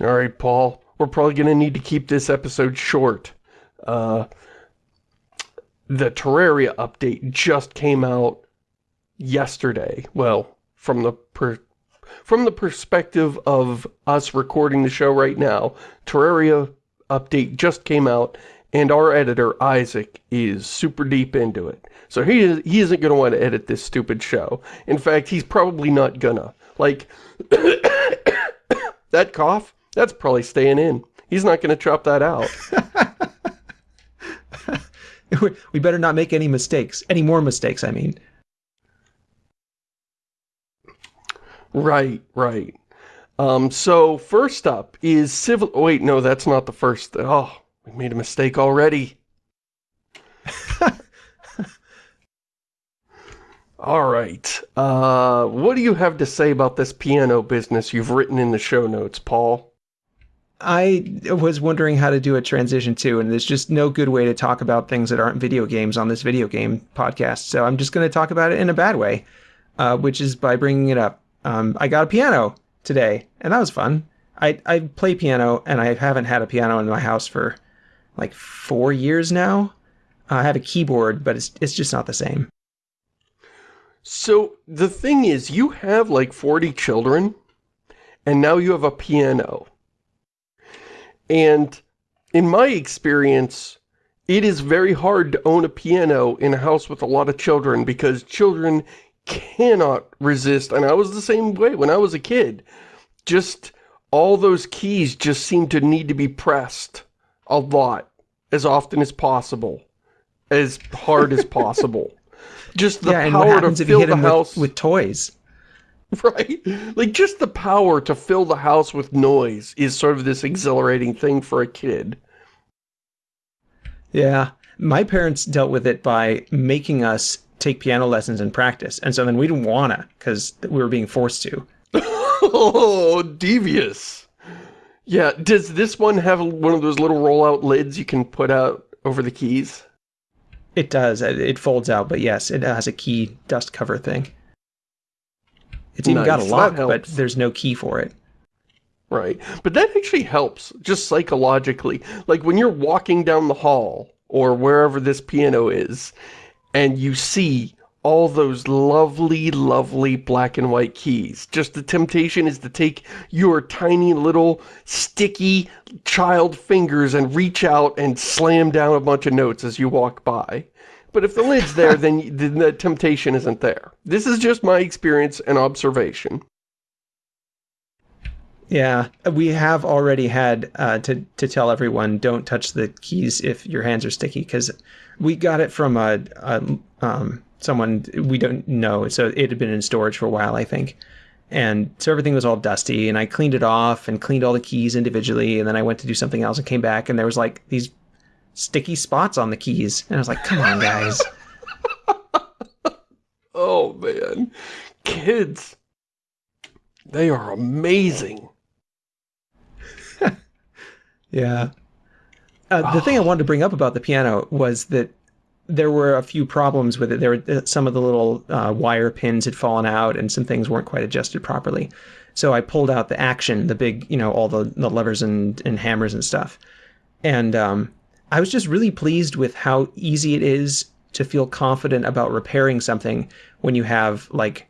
All right, Paul. We're probably going to need to keep this episode short. Uh, the Terraria update just came out yesterday. Well, from the from the perspective of us recording the show right now, Terraria update just came out, and our editor, Isaac, is super deep into it. So he, is, he isn't going to want to edit this stupid show. In fact, he's probably not gonna. Like, that cough, that's probably staying in. He's not going to chop that out. we better not make any mistakes. Any more mistakes, I mean. Right, right. Um, so, first up is Civil... Oh, wait, no, that's not the first... Oh, we made a mistake already. All right. Uh, what do you have to say about this piano business you've written in the show notes, Paul? I was wondering how to do a transition too, and there's just no good way to talk about things that aren't video games on this video game podcast. So I'm just going to talk about it in a bad way, uh, which is by bringing it up. Um, I got a piano today, and that was fun. I, I play piano, and I haven't had a piano in my house for like four years now. I have a keyboard, but it's, it's just not the same. So the thing is, you have like 40 children, and now you have a piano. And in my experience, it is very hard to own a piano in a house with a lot of children because children cannot resist. And I was the same way when I was a kid. Just all those keys just seem to need to be pressed a lot, as often as possible, as hard as possible. Just the yeah, power to fill the house with, with toys. Right? Like, just the power to fill the house with noise is sort of this exhilarating thing for a kid. Yeah. My parents dealt with it by making us take piano lessons and practice. And so then we didn't wanna, because we were being forced to. oh, devious. Yeah, does this one have one of those little rollout lids you can put out over the keys? It does. It folds out, but yes, it has a key dust cover thing. It's even nice. got a lock, but there's no key for it. Right. But that actually helps, just psychologically. Like when you're walking down the hall, or wherever this piano is, and you see all those lovely, lovely black and white keys. Just the temptation is to take your tiny little sticky child fingers and reach out and slam down a bunch of notes as you walk by. But if the lid's there, then, then the temptation isn't there. This is just my experience and observation. Yeah, we have already had uh, to, to tell everyone don't touch the keys if your hands are sticky because we got it from a, a um, someone we don't know. So it had been in storage for a while, I think. And so everything was all dusty and I cleaned it off and cleaned all the keys individually. And then I went to do something else and came back and there was like these sticky spots on the keys. And I was like, come on, guys. oh, man. Kids. They are amazing. yeah. Uh, the thing I wanted to bring up about the piano was that there were a few problems with it. There were uh, some of the little uh, wire pins had fallen out and some things weren't quite adjusted properly. So I pulled out the action, the big, you know, all the, the levers and, and hammers and stuff. And um, I was just really pleased with how easy it is to feel confident about repairing something when you have like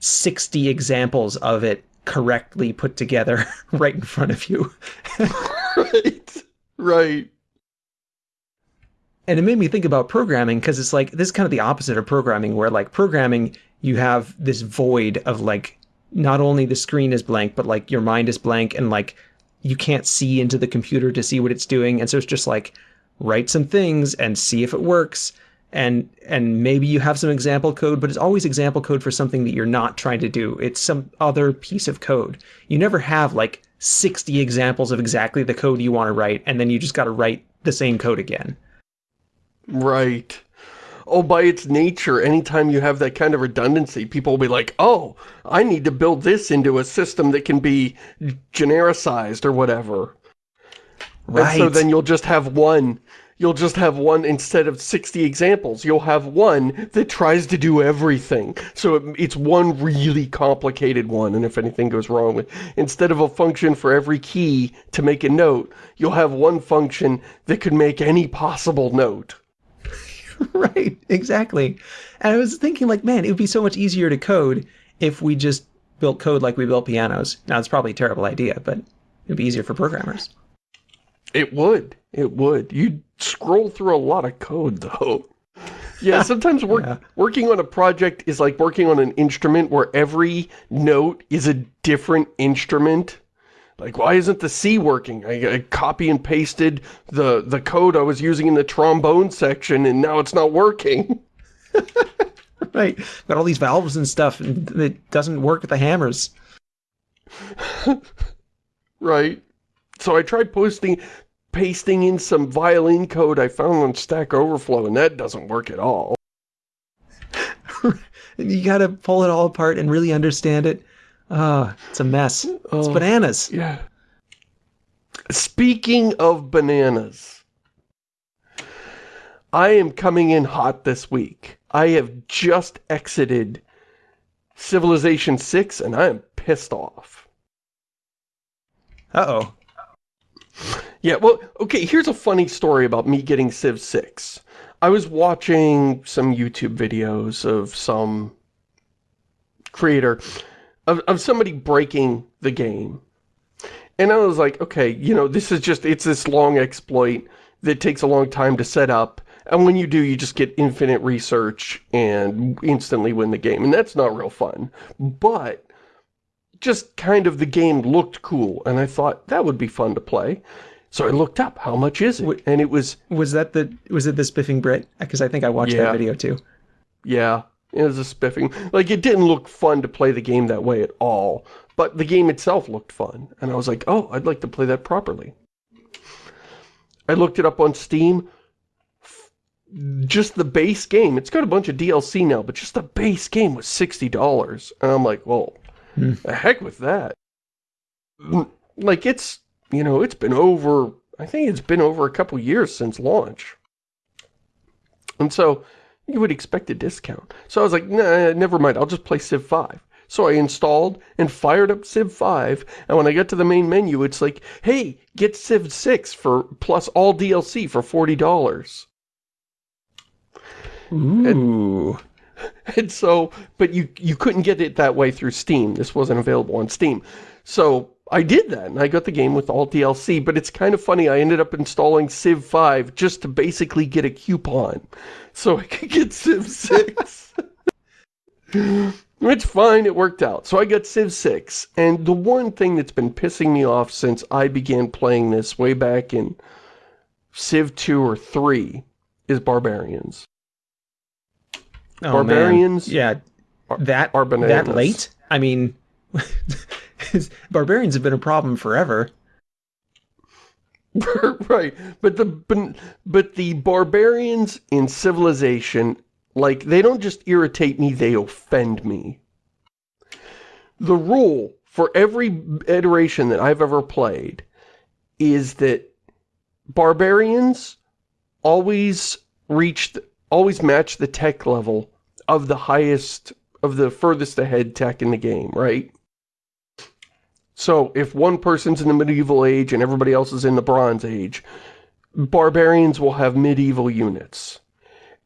60 examples of it correctly put together right in front of you. right. Right and it made me think about programming because it's like this is kind of the opposite of programming where like programming you have this void of like not only the screen is blank but like your mind is blank and like you can't see into the computer to see what it's doing. And so it's just like write some things and see if it works. And and maybe you have some example code but it's always example code for something that you're not trying to do. It's some other piece of code. You never have like 60 examples of exactly the code you want to write and then you just got to write the same code again. Right. Oh, by its nature, anytime you have that kind of redundancy, people will be like, oh, I need to build this into a system that can be genericized or whatever. Right. And so then you'll just have one you'll just have one, instead of 60 examples, you'll have one that tries to do everything. So it, it's one really complicated one, and if anything goes wrong instead of a function for every key to make a note, you'll have one function that could make any possible note. right, exactly. And I was thinking like, man, it would be so much easier to code if we just built code like we built pianos. Now, it's probably a terrible idea, but it'd be easier for programmers. It would. It would. You'd scroll through a lot of code, though. Yeah, sometimes work, yeah. working on a project is like working on an instrument where every note is a different instrument. Like, why isn't the C working? I, I copy and pasted the, the code I was using in the trombone section, and now it's not working. right. Got all these valves and stuff, and it doesn't work with the hammers. right. So I tried posting, pasting in some violin code I found on Stack Overflow, and that doesn't work at all. you gotta pull it all apart and really understand it. Oh, it's a mess. It's oh, bananas. Yeah. Speaking of bananas, I am coming in hot this week. I have just exited Civilization 6, and I am pissed off. Uh-oh. Yeah, well, okay, here's a funny story about me getting Civ 6. I was watching some YouTube videos of some creator, of, of somebody breaking the game. And I was like, okay, you know, this is just, it's this long exploit that takes a long time to set up. And when you do, you just get infinite research and instantly win the game. And that's not real fun. But just kind of the game looked cool. And I thought that would be fun to play. So I looked up, how much is it? And it was... Was that the, was it the Spiffing Brit? Because I think I watched yeah. that video too. Yeah, it was a spiffing. Like, it didn't look fun to play the game that way at all. But the game itself looked fun. And I was like, oh, I'd like to play that properly. I looked it up on Steam. Just the base game. It's got a bunch of DLC now, but just the base game was $60. And I'm like, well, hmm. the heck with that. Like, it's you know, it's been over, I think it's been over a couple years since launch. And so, you would expect a discount. So I was like, nah, never mind, I'll just play Civ 5. So I installed and fired up Civ 5, and when I got to the main menu, it's like, hey, get Civ 6 for plus all DLC for $40. Ooh. And, and so, but you, you couldn't get it that way through Steam. This wasn't available on Steam. So I did that, and I got the game with all DLC, but it's kind of funny, I ended up installing Civ 5 just to basically get a coupon, so I could get Civ 6. It's fine, it worked out. So I got Civ 6, and the one thing that's been pissing me off since I began playing this way back in Civ 2 or 3 is Barbarians. Oh, Barbarians man. Yeah, that, are that late? I mean... barbarians have been a problem forever. right, but the but the barbarians in Civilization, like, they don't just irritate me, they offend me. The rule for every iteration that I've ever played is that barbarians always reach, the, always match the tech level of the highest, of the furthest ahead tech in the game, right? So if one person's in the medieval age and everybody else is in the bronze age, barbarians will have medieval units.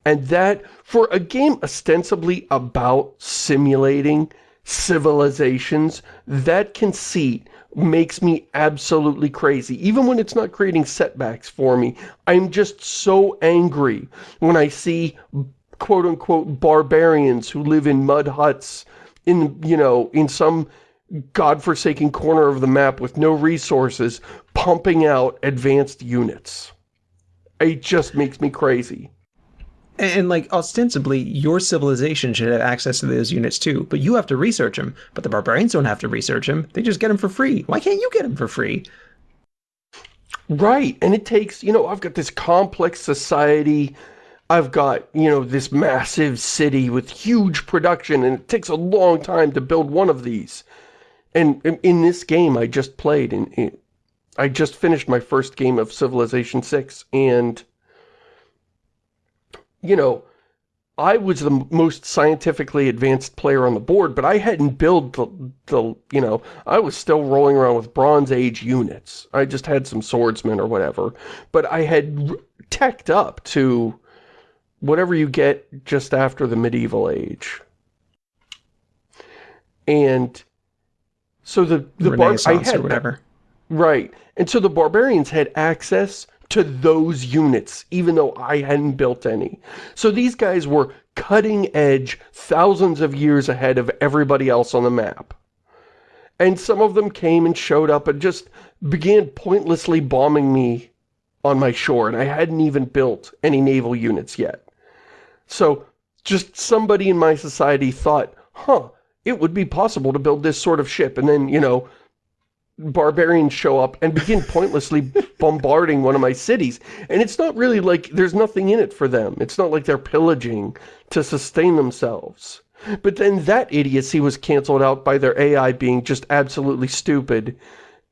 And that, for a game ostensibly about simulating civilizations, that conceit makes me absolutely crazy. Even when it's not creating setbacks for me, I'm just so angry when I see quote-unquote barbarians who live in mud huts in, you know, in some godforsaken corner of the map with no resources pumping out advanced units. It just makes me crazy. And, like, ostensibly, your civilization should have access to those units too, but you have to research them. But the barbarians don't have to research them. They just get them for free. Why can't you get them for free? Right, and it takes, you know, I've got this complex society, I've got, you know, this massive city with huge production, and it takes a long time to build one of these. And in this game I just played, in, I just finished my first game of Civilization 6, and you know, I was the most scientifically advanced player on the board, but I hadn't built the, the, you know, I was still rolling around with Bronze Age units. I just had some swordsmen or whatever. But I had teched up to whatever you get just after the medieval age. And so the, the bar I had, or whatever. Right. And so the barbarians had access to those units, even though I hadn't built any. So these guys were cutting edge, thousands of years ahead of everybody else on the map. And some of them came and showed up and just began pointlessly bombing me on my shore, and I hadn't even built any naval units yet. So, just somebody in my society thought, huh, it would be possible to build this sort of ship, and then, you know, barbarians show up and begin pointlessly bombarding one of my cities. And it's not really like there's nothing in it for them. It's not like they're pillaging to sustain themselves. But then that idiocy was canceled out by their AI being just absolutely stupid.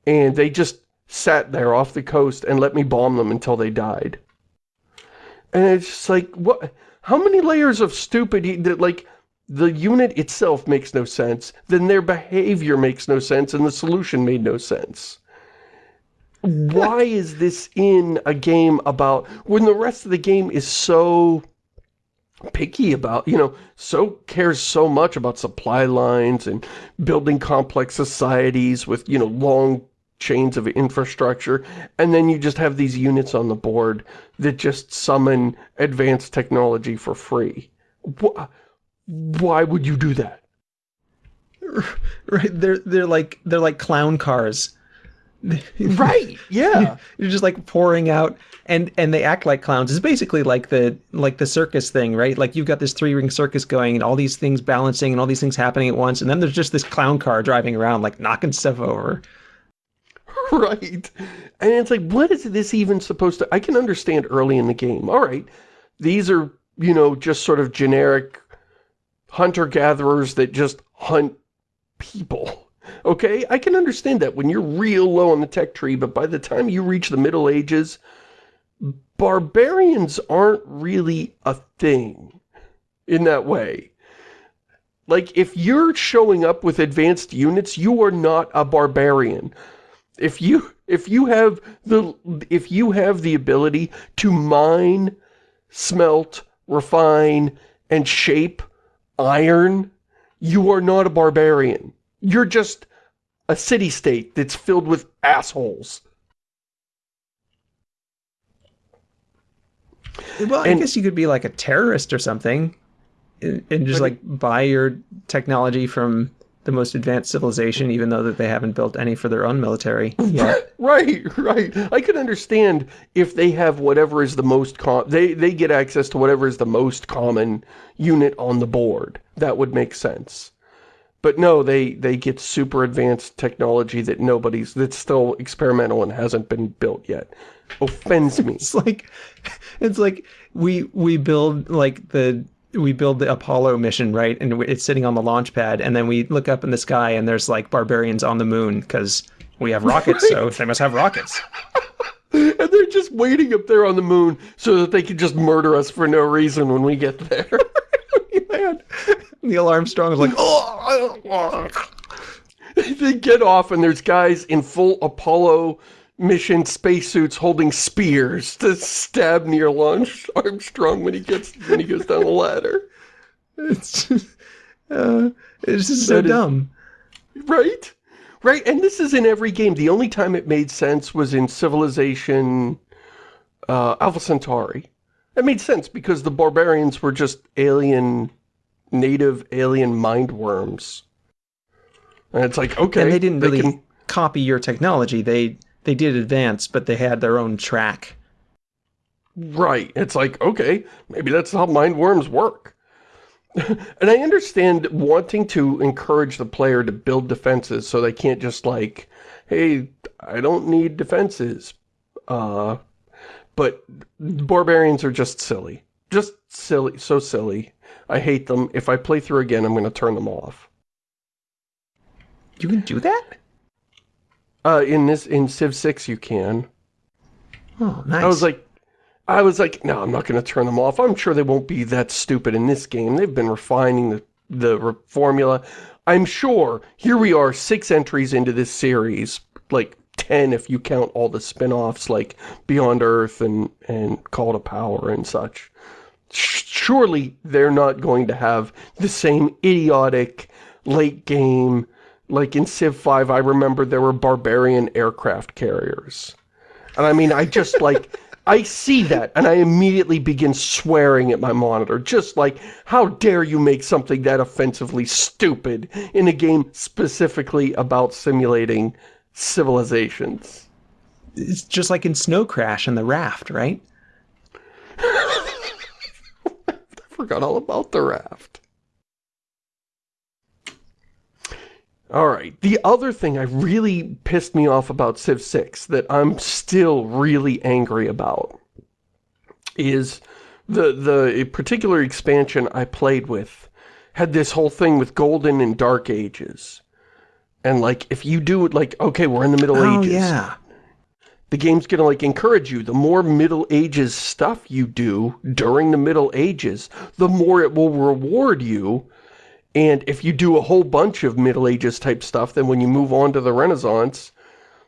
And they just sat there off the coast and let me bomb them until they died. And it's just like, what? How many layers of stupid, like, the unit itself makes no sense, then their behavior makes no sense, and the solution made no sense. Why is this in a game about, when the rest of the game is so picky about, you know, so cares so much about supply lines and building complex societies with, you know, long chains of infrastructure, and then you just have these units on the board that just summon advanced technology for free. What? Why would you do that? Right, they're they're like they're like clown cars. right, yeah. You're just like pouring out and and they act like clowns. It's basically like the like the circus thing, right? Like you've got this three-ring circus going and all these things balancing and all these things happening at once and then there's just this clown car driving around like knocking stuff over. Right. And it's like what is this even supposed to I can understand early in the game. All right. These are, you know, just sort of generic hunter-gatherers that just hunt people. Okay, I can understand that when you're real low on the tech tree, but by the time you reach the Middle Ages, barbarians aren't really a thing in that way. Like, if you're showing up with advanced units, you are not a barbarian. If you if you have the if you have the ability to mine, smelt, refine, and shape iron, you are not a barbarian. You're just a city-state that's filled with assholes. Well, I and, guess you could be like a terrorist or something and, and just like buy your technology from the most advanced civilization, even though that they haven't built any for their own military yet. right, right. I could understand if they have whatever is the most com they they get access to whatever is the most common unit on the board. That would make sense. But no, they they get super advanced technology that nobody's that's still experimental and hasn't been built yet. Offends me. it's like it's like we we build like the we build the Apollo mission, right? And it's sitting on the launch pad, and then we look up in the sky, and there's like barbarians on the moon because we have rockets, right. so they must have rockets. and they're just waiting up there on the moon so that they can just murder us for no reason when we get there. Man. Neil Armstrong is like, oh. they get off, and there's guys in full Apollo mission spacesuits holding spears to stab Neil Armstrong when he gets when he goes down the ladder. It's just, uh, it's just so dumb. right? Right, and this is in every game. The only time it made sense was in Civilization uh, Alpha Centauri. It made sense because the barbarians were just alien, native alien mind worms. And it's like, okay. And they didn't really can... copy your technology. They they did advance, but they had their own track. Right. It's like, okay, maybe that's how mind worms work. and I understand wanting to encourage the player to build defenses so they can't just like, hey, I don't need defenses. Uh, but barbarians are just silly. Just silly, so silly. I hate them. If I play through again, I'm going to turn them off. You can do that? Uh, in this, in Civ 6 you can. Oh, nice. I was like, I was like, no, I'm not going to turn them off. I'm sure they won't be that stupid in this game. They've been refining the, the formula. I'm sure, here we are, six entries into this series, like 10 if you count all the spin-offs like Beyond Earth and, and Call to Power and such. Surely they're not going to have the same idiotic late game, like in Civ 5, I remember there were barbarian aircraft carriers. And I mean, I just like, I see that and I immediately begin swearing at my monitor, just like, how dare you make something that offensively stupid in a game specifically about simulating civilizations. It's just like in Snow Crash and the raft, right? I forgot all about the raft. Alright, the other thing I really pissed me off about Civ 6 that I'm still really angry about is the, the particular expansion I played with had this whole thing with Golden and Dark Ages. And like, if you do it like, okay, we're in the Middle oh, Ages. yeah. The game's gonna like encourage you. The more Middle Ages stuff you do during the Middle Ages, the more it will reward you. And if you do a whole bunch of Middle Ages type stuff, then when you move on to the Renaissance,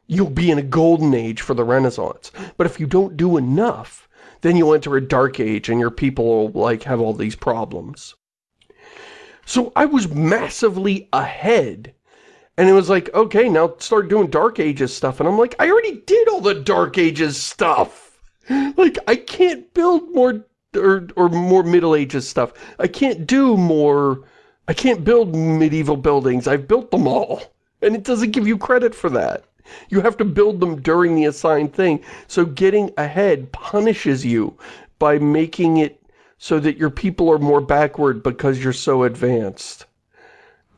you'll be in a golden age for the Renaissance. But if you don't do enough, then you'll enter a dark age and your people will like have all these problems. So I was massively ahead and it was like, okay, now start doing Dark Ages stuff. And I'm like, I already did all the Dark Ages stuff. Like, I can't build more, or, or more Middle Ages stuff. I can't do more, I can't build medieval buildings. I've built them all. And it doesn't give you credit for that. You have to build them during the assigned thing. So getting ahead punishes you by making it so that your people are more backward because you're so advanced.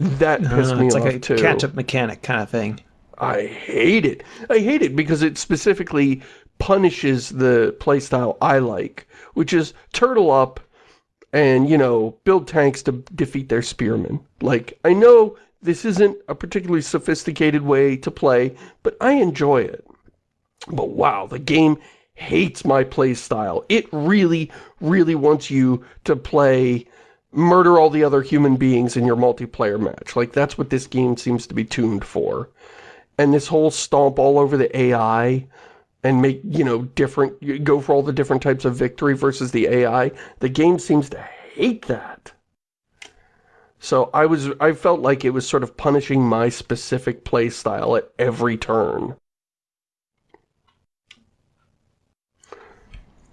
That uh, pissed me it's off like a too. catch-up mechanic kind of thing. I hate it. I hate it because it specifically punishes the playstyle I like, which is turtle up and, you know, build tanks to defeat their spearmen. Like, I know this isn't a particularly sophisticated way to play, but I enjoy it. But wow, the game hates my playstyle. It really, really wants you to play murder all the other human beings in your multiplayer match. Like, that's what this game seems to be tuned for. And this whole stomp all over the AI and make, you know, different, go for all the different types of victory versus the AI, the game seems to hate that. So I was, I felt like it was sort of punishing my specific play style at every turn.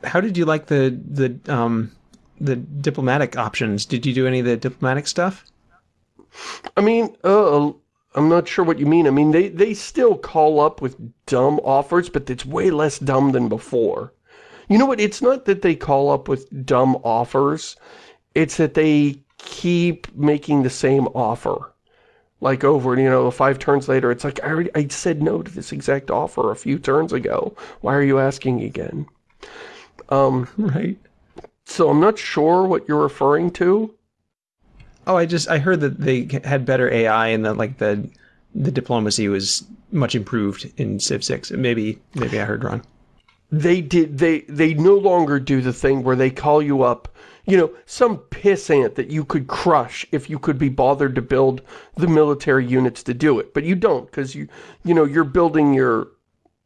How did you like the, the, um, the diplomatic options. Did you do any of the diplomatic stuff? I mean, uh, I'm not sure what you mean. I mean, they, they still call up with dumb offers, but it's way less dumb than before. You know what? It's not that they call up with dumb offers. It's that they keep making the same offer. Like over, you know, five turns later, it's like, I already, I said no to this exact offer a few turns ago. Why are you asking again? Um, right. So I'm not sure what you're referring to. Oh, I just I heard that they had better AI and that like the the diplomacy was much improved in Civ 6. Maybe maybe I heard wrong. They did they they no longer do the thing where they call you up, you know, some pissant that you could crush if you could be bothered to build the military units to do it. But you don't cuz you you know, you're building your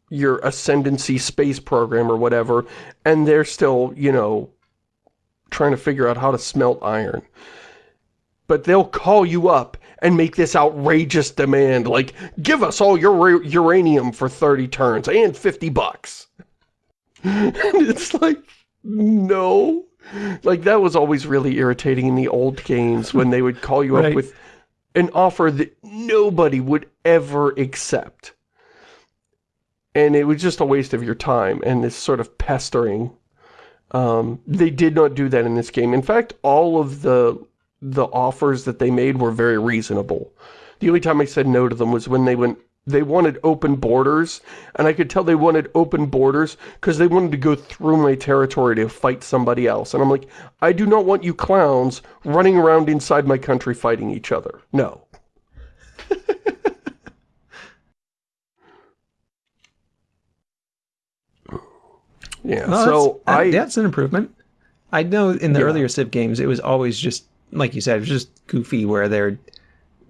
your ascendancy space program or whatever and they're still, you know, trying to figure out how to smelt iron. But they'll call you up and make this outrageous demand, like, give us all your uranium for 30 turns and 50 bucks. and it's like, no. Like, that was always really irritating in the old games when they would call you right. up with an offer that nobody would ever accept. And it was just a waste of your time and this sort of pestering um, they did not do that in this game. In fact, all of the the offers that they made were very reasonable. The only time I said no to them was when they went they wanted open borders, and I could tell they wanted open borders because they wanted to go through my territory to fight somebody else. And I'm like, I do not want you clowns running around inside my country fighting each other. No. Yeah, so that's, I... that's an improvement. I know in the Yeah. earlier Civ games, it was always just like you said, it was just goofy where they're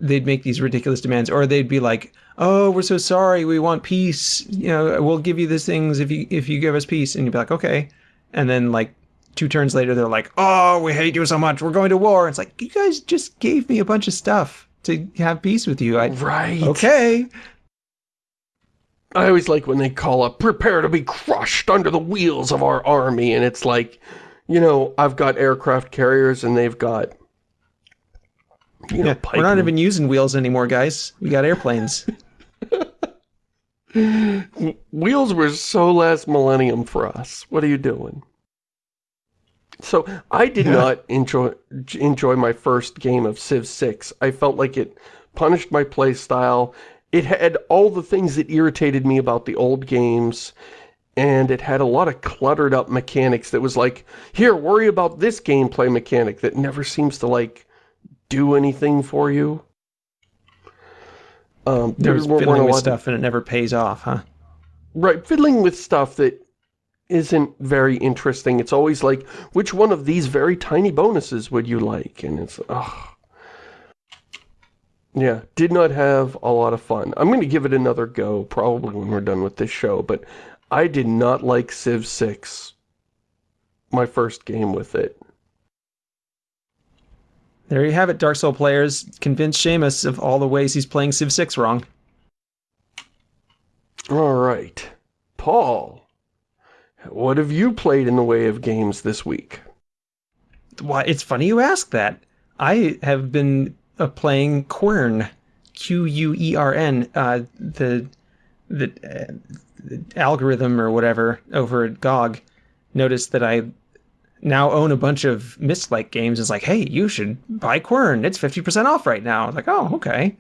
they'd make these ridiculous demands, or they'd be like, "Oh, we're so sorry, we want peace. You know, we'll give you these things if you if you give us peace." And you'd be like, "Okay," and then like two turns later, they're like, "Oh, we hate you so much. We're going to war." It's like you guys just gave me a bunch of stuff to have peace with you. I Right. okay. I always like when they call up, prepare to be crushed under the wheels of our army, and it's like, you know, I've got aircraft carriers and they've got, you Yeah, we're not even using wheels anymore, guys. We got airplanes. Wheels were so last millennium for us. What are you doing? So, I did Yeah. not enjoy enjoy my first game of Civ 6. I felt like it punished my play style. It had all the things that irritated me about the old games, and it had a lot of cluttered up mechanics that was like, here, worry about this gameplay mechanic that never seems to, like, do anything for you. Um, There was weren't a fiddling with stuff and it never pays off, huh? Right, fiddling with stuff that isn't very interesting. It's always like, which one of these very tiny bonuses would you like? And it's, ugh. Yeah, did not have a lot of fun. I'm going to give it another go, probably when we're done with this show, but I did not like Civ 6, my first game with it. There you have it, Dark Soul players. Convince Shamus of all the ways he's playing Civ 6 wrong. All right, Paul, what have you played in the way of games this week? Why, it's funny you ask that. I have been uh, playing Quern, Q-U-E-R-N, uh, the, the, uh, the algorithm or whatever over at GOG noticed that I now own a bunch of Myst-like games. It's like, hey, you should buy Quern. It's 50% off right now. I was like, oh, okay.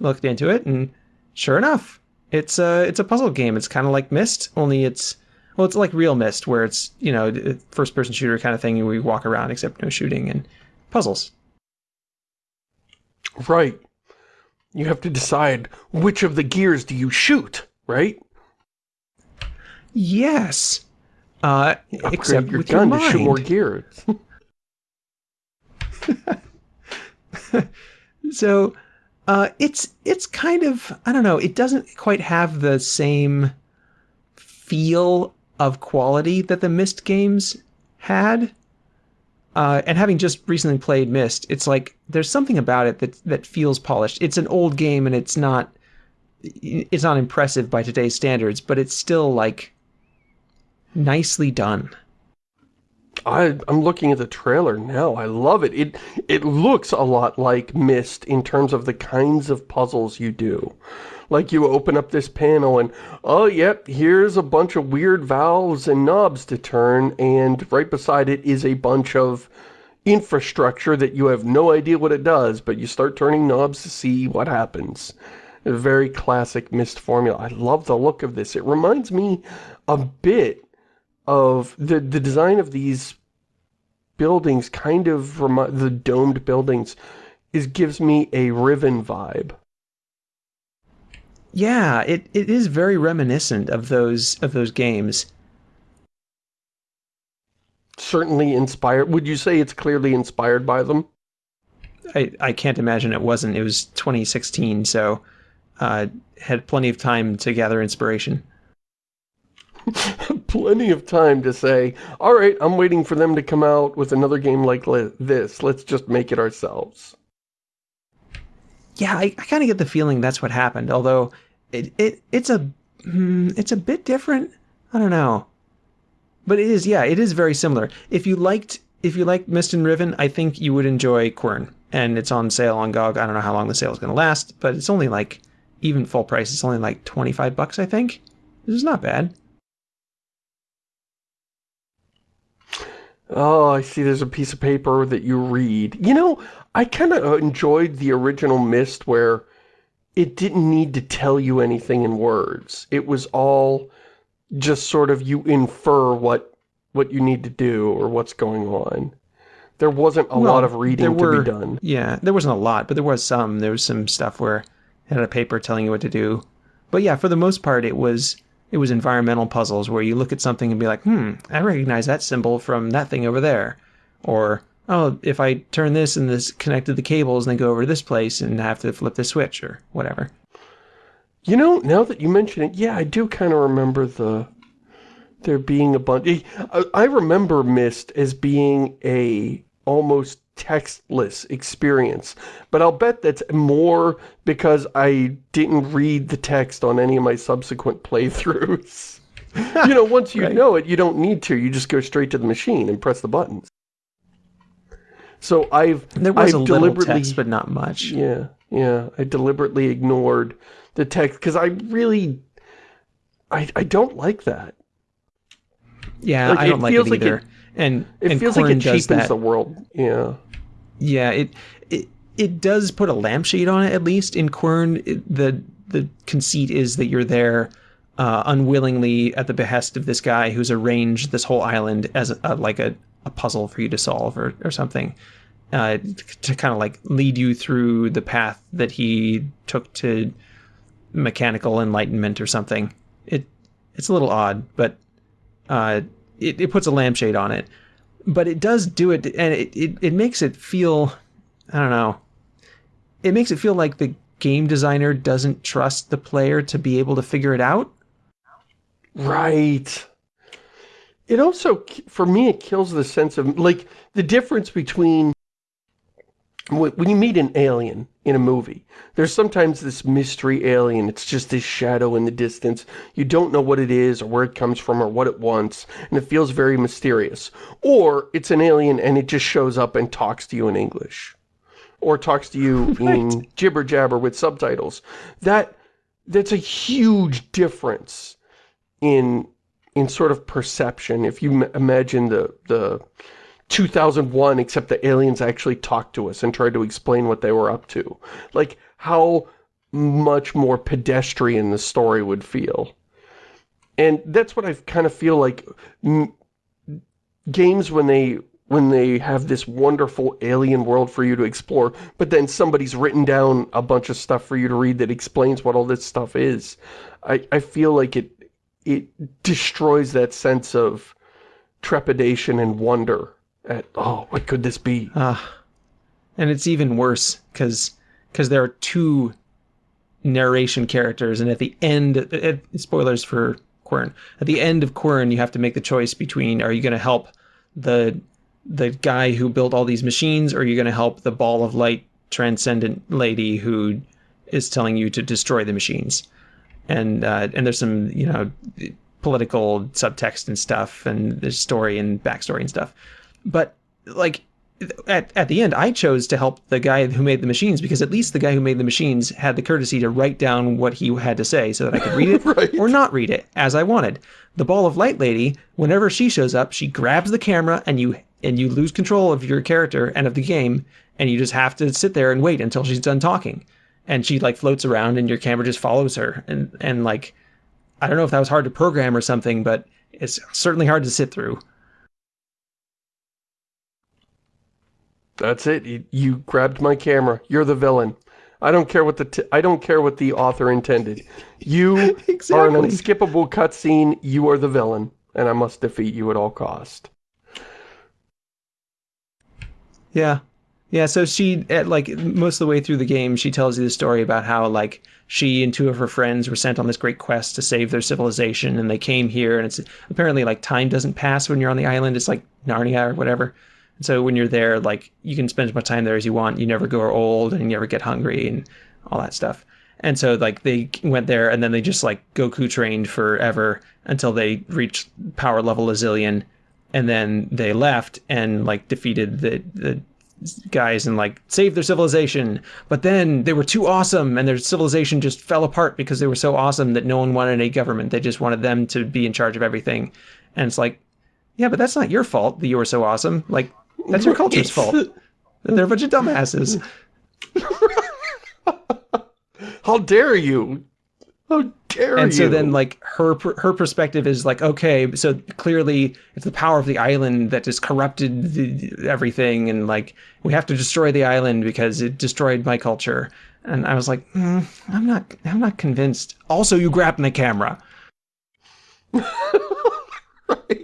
Looked into it, and sure enough, it's a, it's a puzzle game. It's kind of like Myst, only it's well, it's like real Myst, where it's you know first person shooter kind of thing where you walk around except no shooting and puzzles. Right. You have to decide which of the gears do you shoot, right? Yes, uh, Upgrade except your with gun your to shoot more mind. gears. So uh, it's it's kind of I don't know. It doesn't quite have the same feel of quality that the Myst games had. Uh, and having just recently played Myst, it's like there's something about it that that feels polished. It's an old game and it's not it's not impressive by today's standards, but it's still like nicely done. I, I'm looking at the trailer now. I love it. It it looks a lot like Myst in terms of the kinds of puzzles you do. Like you open up this panel and, oh, yep, here's a bunch of weird valves and knobs to turn, and right beside it is a bunch of infrastructure that you have no idea what it does, but you start turning knobs to see what happens. A very classic Myst formula. I love the look of this. It reminds me a bit of the the design of these buildings kind of the domed buildings is gives me a Riven vibe. Yeah, it, it is very reminiscent of those of those games. Certainly inspired. Would you say it's clearly inspired by them? I, I can't imagine it wasn't. It was 2016, so uh, had plenty of time to gather inspiration. Plenty of time to say, all right, I'm waiting for them to come out with another game like li- this. Let's just make it ourselves. Yeah, I, I kind of get the feeling that's what happened. Although it, it it's a hmm, it's a bit different. I don't know, but it is. Yeah, it is very similar. If you liked if you liked Myst and Riven, I think you would enjoy Quern. And it's on sale on GOG. I don't know how long the sale is going to last, but it's only like even full price. It's only like 25 bucks, I think. This is not bad. Oh, I see there's a piece of paper that you read. You know, I kind of uh, enjoyed the original Myst where it didn't need to tell you anything in words. It was all just sort of you infer what what you need to do or what's going on. There wasn't a Well, lot of reading there were, to be done. Yeah, there wasn't a lot, but there was some. There was some stuff where it had a paper telling you what to do. But yeah, for the most part, it was it was environmental puzzles where you look at something and be like, hmm, I recognize that symbol from that thing over there. Or, oh, if I turn this and this connected the cables and then go over to this place and have to flip the switch or whatever. You know, now that you mention it, yeah, I do kind of remember the there being a bunch. I remember Myst as being a almost textless experience. But I'll bet that's more because I didn't read the text on any of my subsequent playthroughs. you know, once you right. know it, you don't need to. You just go straight to the machine and press the buttons. So I've there was I've a deliberately, little text, but not much. Yeah, yeah. I deliberately ignored the text because I really, I I don't like that. Yeah, like, I don't like it either. Like it, and it and feels like it cheapens the world. Yeah. Yeah, it it it does put a lampshade on it at least. In Quern, it, the the conceit is that you're there uh, unwillingly at the behest of this guy who's arranged this whole island as a, like a, a puzzle for you to solve or, or something. Uh, to kind of like lead you through the path that he took to mechanical enlightenment or something. It it's a little odd, but uh, it, it puts a lampshade on it but it does do it and it, it, it makes it feel i don't know it makes it feel like the game designer doesn't trust the player to be able to figure it out. Right. It also for me it kills the sense of like the difference between when you meet an alien in a movie, there's sometimes this mystery alien. It's just this shadow in the distance. You don't know what it is or where it comes from or what it wants, and it feels very mysterious. Or it's an alien and it just shows up and talks to you in English. Or talks to you right. in jibber-jabber with subtitles. That That's a huge difference in in sort of perception. If you imagine the the 2001 except the aliens actually talked to us and tried to explain what they were up to. Like, how much more pedestrian the story would feel. And that's what I kind of feel like games when they when they have this wonderful alien world for you to explore, but then somebody's written down a bunch of stuff for you to read that explains what all this stuff is. I, I feel like it it destroys that sense of trepidation and wonder at, oh, what could this be? Uh, and it's even worse because because there are two narration characters, and at the end, uh, spoilers for Quern. At the end of Quern, you have to make the choice between: are you going to help the the guy who built all these machines, or are you going to help the ball of light transcendent lady who is telling you to destroy the machines? And uh, and there's some you know political subtext and stuff, and there's story and backstory and stuff. But like at, at the end, I chose to help the guy who made the machines because at least the guy who made the machines had the courtesy to write down what he had to say so that I could read it right. or not read it as I wanted. The ball of light lady, whenever she shows up, she grabs the camera and you and you lose control of your character and of the game and you just have to sit there and wait until she's done talking. And she like floats around and your camera just follows her and and like I don't know if that was hard to program or something, but it's certainly hard to sit through. That's it. You, you, grabbed my camera. You're the villain. I don't care what the I don't care what the author intended. You exactly. are an unskippable cutscene. You are the villain, and I must defeat you at all cost. Yeah, yeah. So she, at like most of the way through the game, she tells you the story about how like she and two of her friends were sent on this great quest to save their civilization, and they came here, and it's apparently like time doesn't pass when you're on the island. It's like Narnia or whatever. So when you're there, like you can spend as much time there as you want. You never grow old and you never get hungry and all that stuff. And so like they went there and then they just like Goku trained forever until they reached power level a zillion. And then they left and like defeated the, the guys and like saved their civilization. But then they were too awesome and their civilization just fell apart because they were so awesome that no one wanted a government. They just wanted them to be in charge of everything. And it's like, yeah, but that's not your fault that you were so awesome. Like that's your culture's fault. They're a bunch of dumbasses. How dare you? How dare you? and you? so then, like her her perspective is like, okay, so clearly it's the power of the island that has corrupted the, everything, and like we have to destroy the island because it destroyed my culture. And I was like, mm, I'm not, I'm not convinced. Also, you grabbed my camera. right.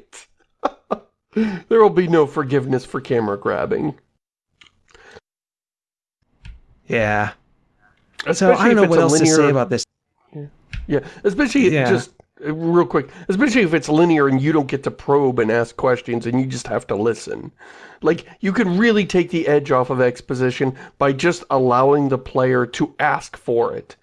There will be no forgiveness for camera grabbing. Yeah. Especially So I don't know what else linear... to say about this. Yeah, yeah. especially Yeah. just uh, real quick, especially if it's linear and you don't get to probe and ask questions and you just have to listen. Like, you can really take the edge off of exposition by just allowing the player to ask for it.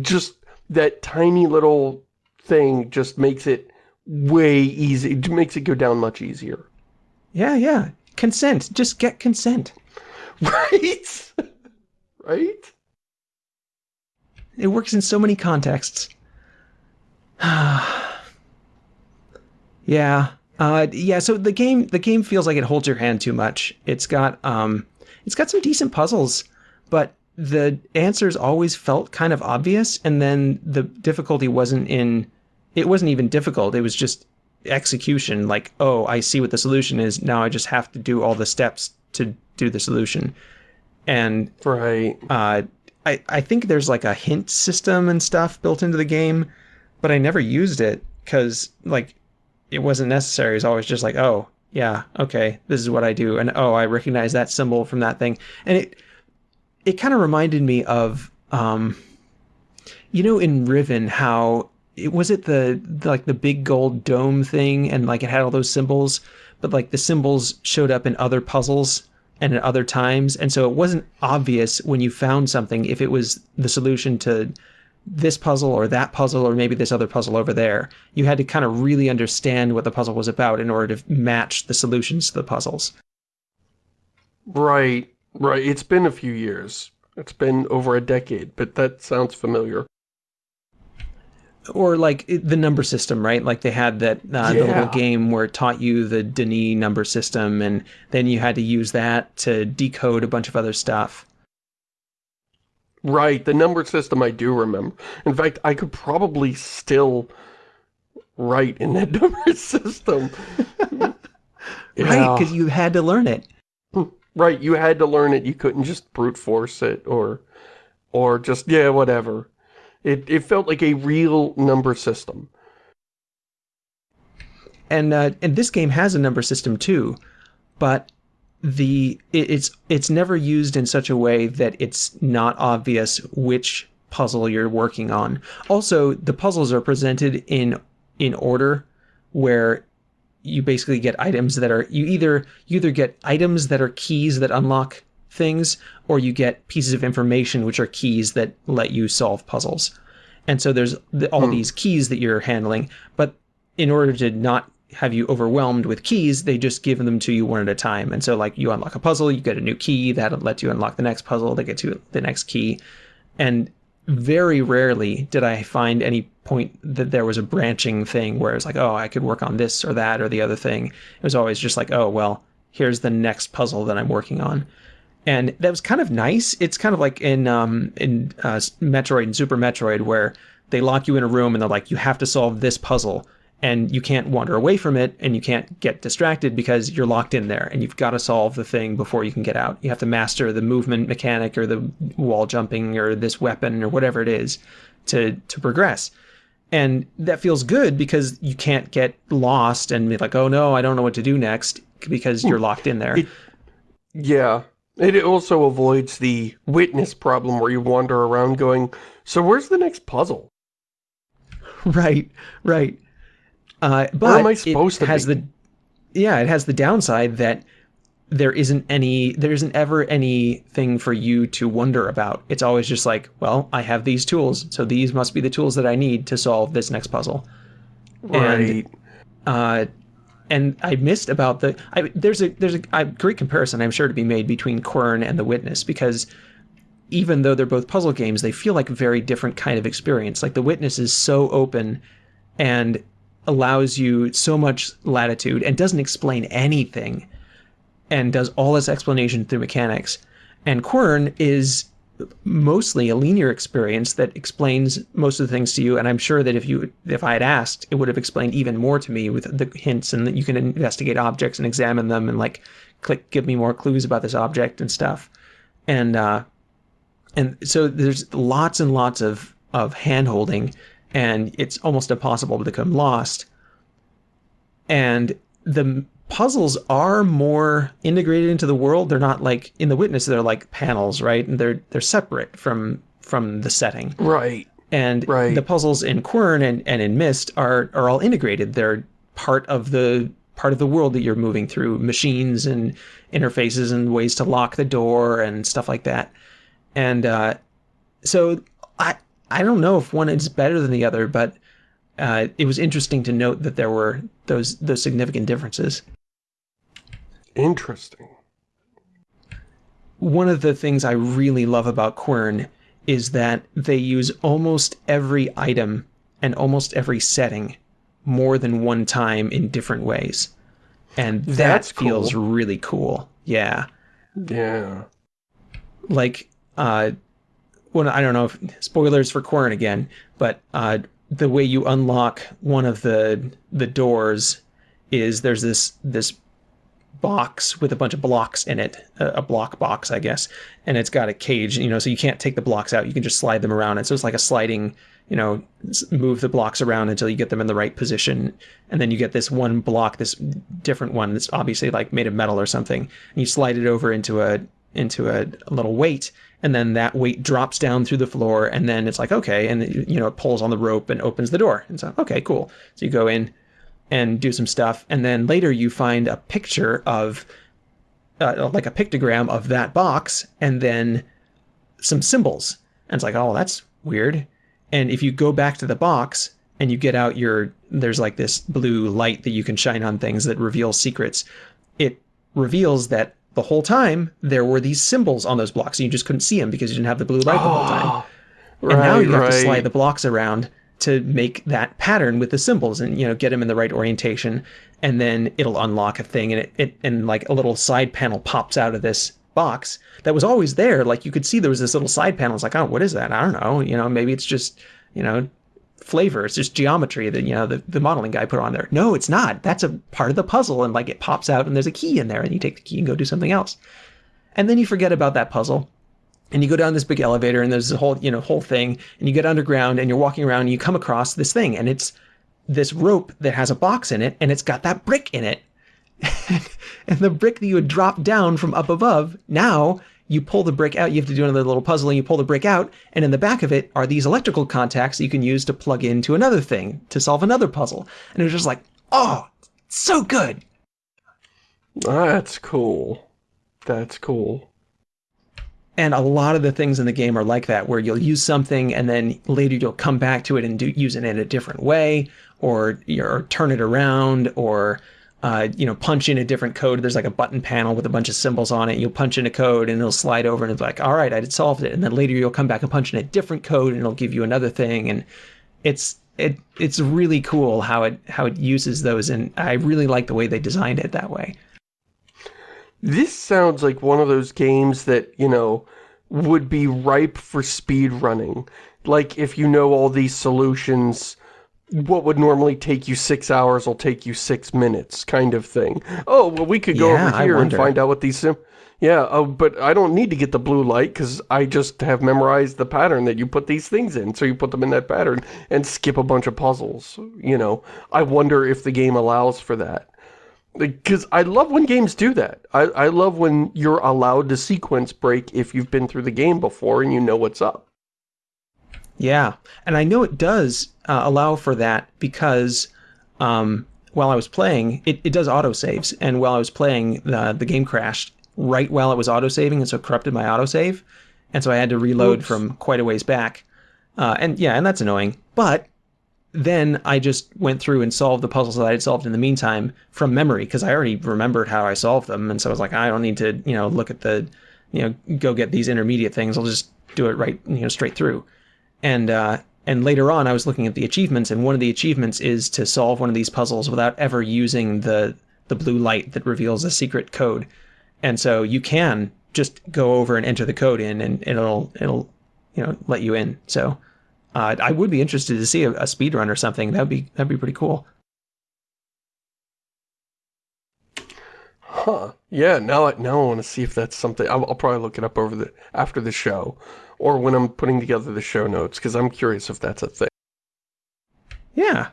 Just that tiny little thing just makes it way easy, it makes it go down much easier. Yeah, yeah. Consent. Just get consent. Right? right? It works in so many contexts. yeah. Uh, yeah, so the game the game feels like it holds your hand too much. It's got um it's got some decent puzzles, but the answers always felt kind of obvious and then the difficulty wasn't in it wasn't even difficult. It was just execution like, "Oh, I see what the solution is. Now I just have to do all the steps to do the solution." And Right. uh, I, I think there's like a hint system and stuff built into the game, but I never used it because like it wasn't necessary. It was always just like, oh yeah, okay, this is what I do, and oh I recognize that symbol from that thing, and it it kind of reminded me of um, you know in Riven how it was it the, the like the big gold dome thing and like it had all those symbols, but like the symbols showed up in other puzzles and at other times. And so it wasn't obvious when you found something if it was the solution to this puzzle or that puzzle or maybe this other puzzle over there. You had to kind of really understand what the puzzle was about in order to match the solutions to the puzzles. Right. Right. It's been a few years. It's been over a decade, but that sounds familiar. Or like the number system, right? Like they had that uh, the little game where it taught you the D'ni number system, and then you had to use that to decode a bunch of other stuff. Right, the number system I do remember. In fact, I could probably still write in that number system. Right, because you had to learn it. Right, you had to learn it. You couldn't just brute force it or or just yeah, whatever. It it felt like a real number system. and uh, and this game has a number system too, but the it, it's it's never used in such a way that it's not obvious which puzzle you're working on. Also, the puzzles are presented in in order where you basically get items that are you either you either get items that are keys that unlock things or you get pieces of information which are keys that let you solve puzzles. And so there's the, all hmm. these keys that you're handling, but in order to not have you overwhelmed with keys, they just give them to you one at a time. And so like you unlock a puzzle, you get a new key, that lets you unlock the next puzzle, that gets you the next key. And very rarely did I find any point that there was a branching thing where it's like, oh, I could work on this or that or the other thing. It was always just like, oh, well, here's the next puzzle that I'm working on. And that was kind of nice. It's kind of like in um, in uh, Metroid and Super Metroid, where they lock you in a room and they're like, you have to solve this puzzle, and you can't wander away from it, and you can't get distracted because you're locked in there, and you've got to solve the thing before you can get out. You have to master the movement mechanic or the wall jumping or this weapon or whatever it is to to progress. And that feels good because you can't get lost and be like, oh no, I don't know what to do next because you're locked in there. It- Yeah. It also avoids the witness problem where you wander around going, so where's the next puzzle? right, right. Uh, but am I it supposed to has be? the yeah, it has the downside that there isn't any there isn't ever anything for you to wonder about. It's always just like, well, I have these tools, so these must be the tools that I need to solve this next puzzle. Right. uh, and I missed about the. I, there's a there's a, a great comparison I'm sure to be made between Quern and The Witness because even though they're both puzzle games, they feel like a very different kind of experience. Like The Witness is so open and allows you so much latitude and doesn't explain anything and does all its explanation through mechanics. And Quern is mostly a linear experience that explains most of the things to you and i'm sure that if you if i had asked it would have explained even more to me with the hints and that you can investigate objects and examine them and like click give me more clues about this object and stuff and uh and so there's lots and lots of of hand holding and it's almost impossible to become lost. And the puzzles are more integrated into the world. They're not like in the witness. They're like panels, right? And they're they're separate from from the setting. Right. And Right. the puzzles in Quern and, and in Myst are are all integrated. They're part of the part of the world that you're moving through, machines and interfaces and ways to lock the door and stuff like that. And uh, so I I don't know if one is better than the other, but uh, it was interesting to note that there were those those significant differences. Interesting. One of the things I really love about Quern is that they use almost every item and almost every setting more than one time in different ways. And that That's feels cool. really cool. Yeah. Yeah. like uh when I don't know if spoilers for Quern again, but uh the way you unlock one of the the doors is there's this this box with a bunch of blocks in it, a, block box, I guess, and it's got a cage, you know, so you can't take the blocks out, you can just slide them around. And so it's like a sliding, you know, move the blocks around until you get them in the right position, and then you get this one block, this different one that's obviously like made of metal or something, and you slide it over into a into a, a little weight and then that weight drops down through the floor and then it's like okay and you know it pulls on the rope and opens the door. And so okay cool. So you go in and do some stuff and then later you find a picture of uh, like a pictogram of that box and then some symbols. And it's like oh that's weird. And if you go back to the box and you get out your there's like this blue light that you can shine on things that reveals secrets it reveals that the whole time there were these symbols on those blocks and you just couldn't see them because you didn't have the blue light the whole time. Right, and now you have to slide the blocks around to make that pattern with the symbols and you know get them in the right orientation and then it'll unlock a thing and it, it and like a little side panel pops out of this box that was always there. Like you could see there was this little side panel. It's like oh what is that? I don't know. You know maybe it's just you know flavor. It's just geometry that you know the, the modeling guy put on there. No it's not. That's a part of the puzzle and like it pops out and there's a key in there and you take the key and go do something else. And then you forget about that puzzle and you go down this big elevator and there's a whole you know whole thing and you get underground and you're walking around and you come across this thing and it's this rope that has a box in it and it's got that brick in it and the brick that you had dropped down from up above now you pull the brick out you have to do another little puzzle and you pull the brick out and in the back of it are these electrical contacts that you can use to plug into another thing to solve another puzzle and it was just like oh so good That's cool. That's cool. And a lot of the things in the game are like that, where you'll use something and then later you'll come back to it and do, use it in a different way, or turn it around, or uh, you know punch in a different code. There's like a button panel with a bunch of symbols on it. You'll punch in a code and it'll slide over and it's like, all right, I solved it. And then later you'll come back and punch in a different code and it'll give you another thing. And it's it it's really cool how it how it uses those. And I really like the way they designed it that way. This sounds like one of those games that, you know, would be ripe for speed running. Like, if you know all these solutions, what would normally take you six hours will take you six minutes, kind of thing. Oh, well, we could go Yeah, over here and find out what these sim... Yeah, oh, but I don't need to get the blue light because I just have memorized the pattern that you put these things in. So you put them in that pattern and skip a bunch of puzzles, you know. I wonder if the game allows for that. Because I love when games do that. I, I love when you're allowed to sequence break if you've been through the game before and you know what's up. Yeah, and I know it does uh, allow for that because um, while I was playing, it, it does autosaves, and while I was playing, the the game crashed right while it was autosaving, and so corrupted my autosave, and so I had to reload Oops. from quite a ways back, uh, and yeah, and that's annoying. But then I just went through and solved the puzzles that I had solved in the meantime from memory because I already remembered how I solved them, and so I was like, I don't need to, you know, look at the, you know, go get these intermediate things. I'll just do it right, you know, straight through and uh, and later on I was looking at the achievements, and one of the achievements is to solve one of these puzzles without ever using the the blue light that reveals a secret code. And so you can just go over and enter the code in, and it'll it'll you know let you in. So uh, I would be interested to see a, a speed run or something. That'd be that'd be pretty cool. Huh. Yeah, now I, now I want to see if that's something. I'll, I'll probably look it up over the after the show or when I'm putting together the show notes because I'm curious if that's a thing. Yeah.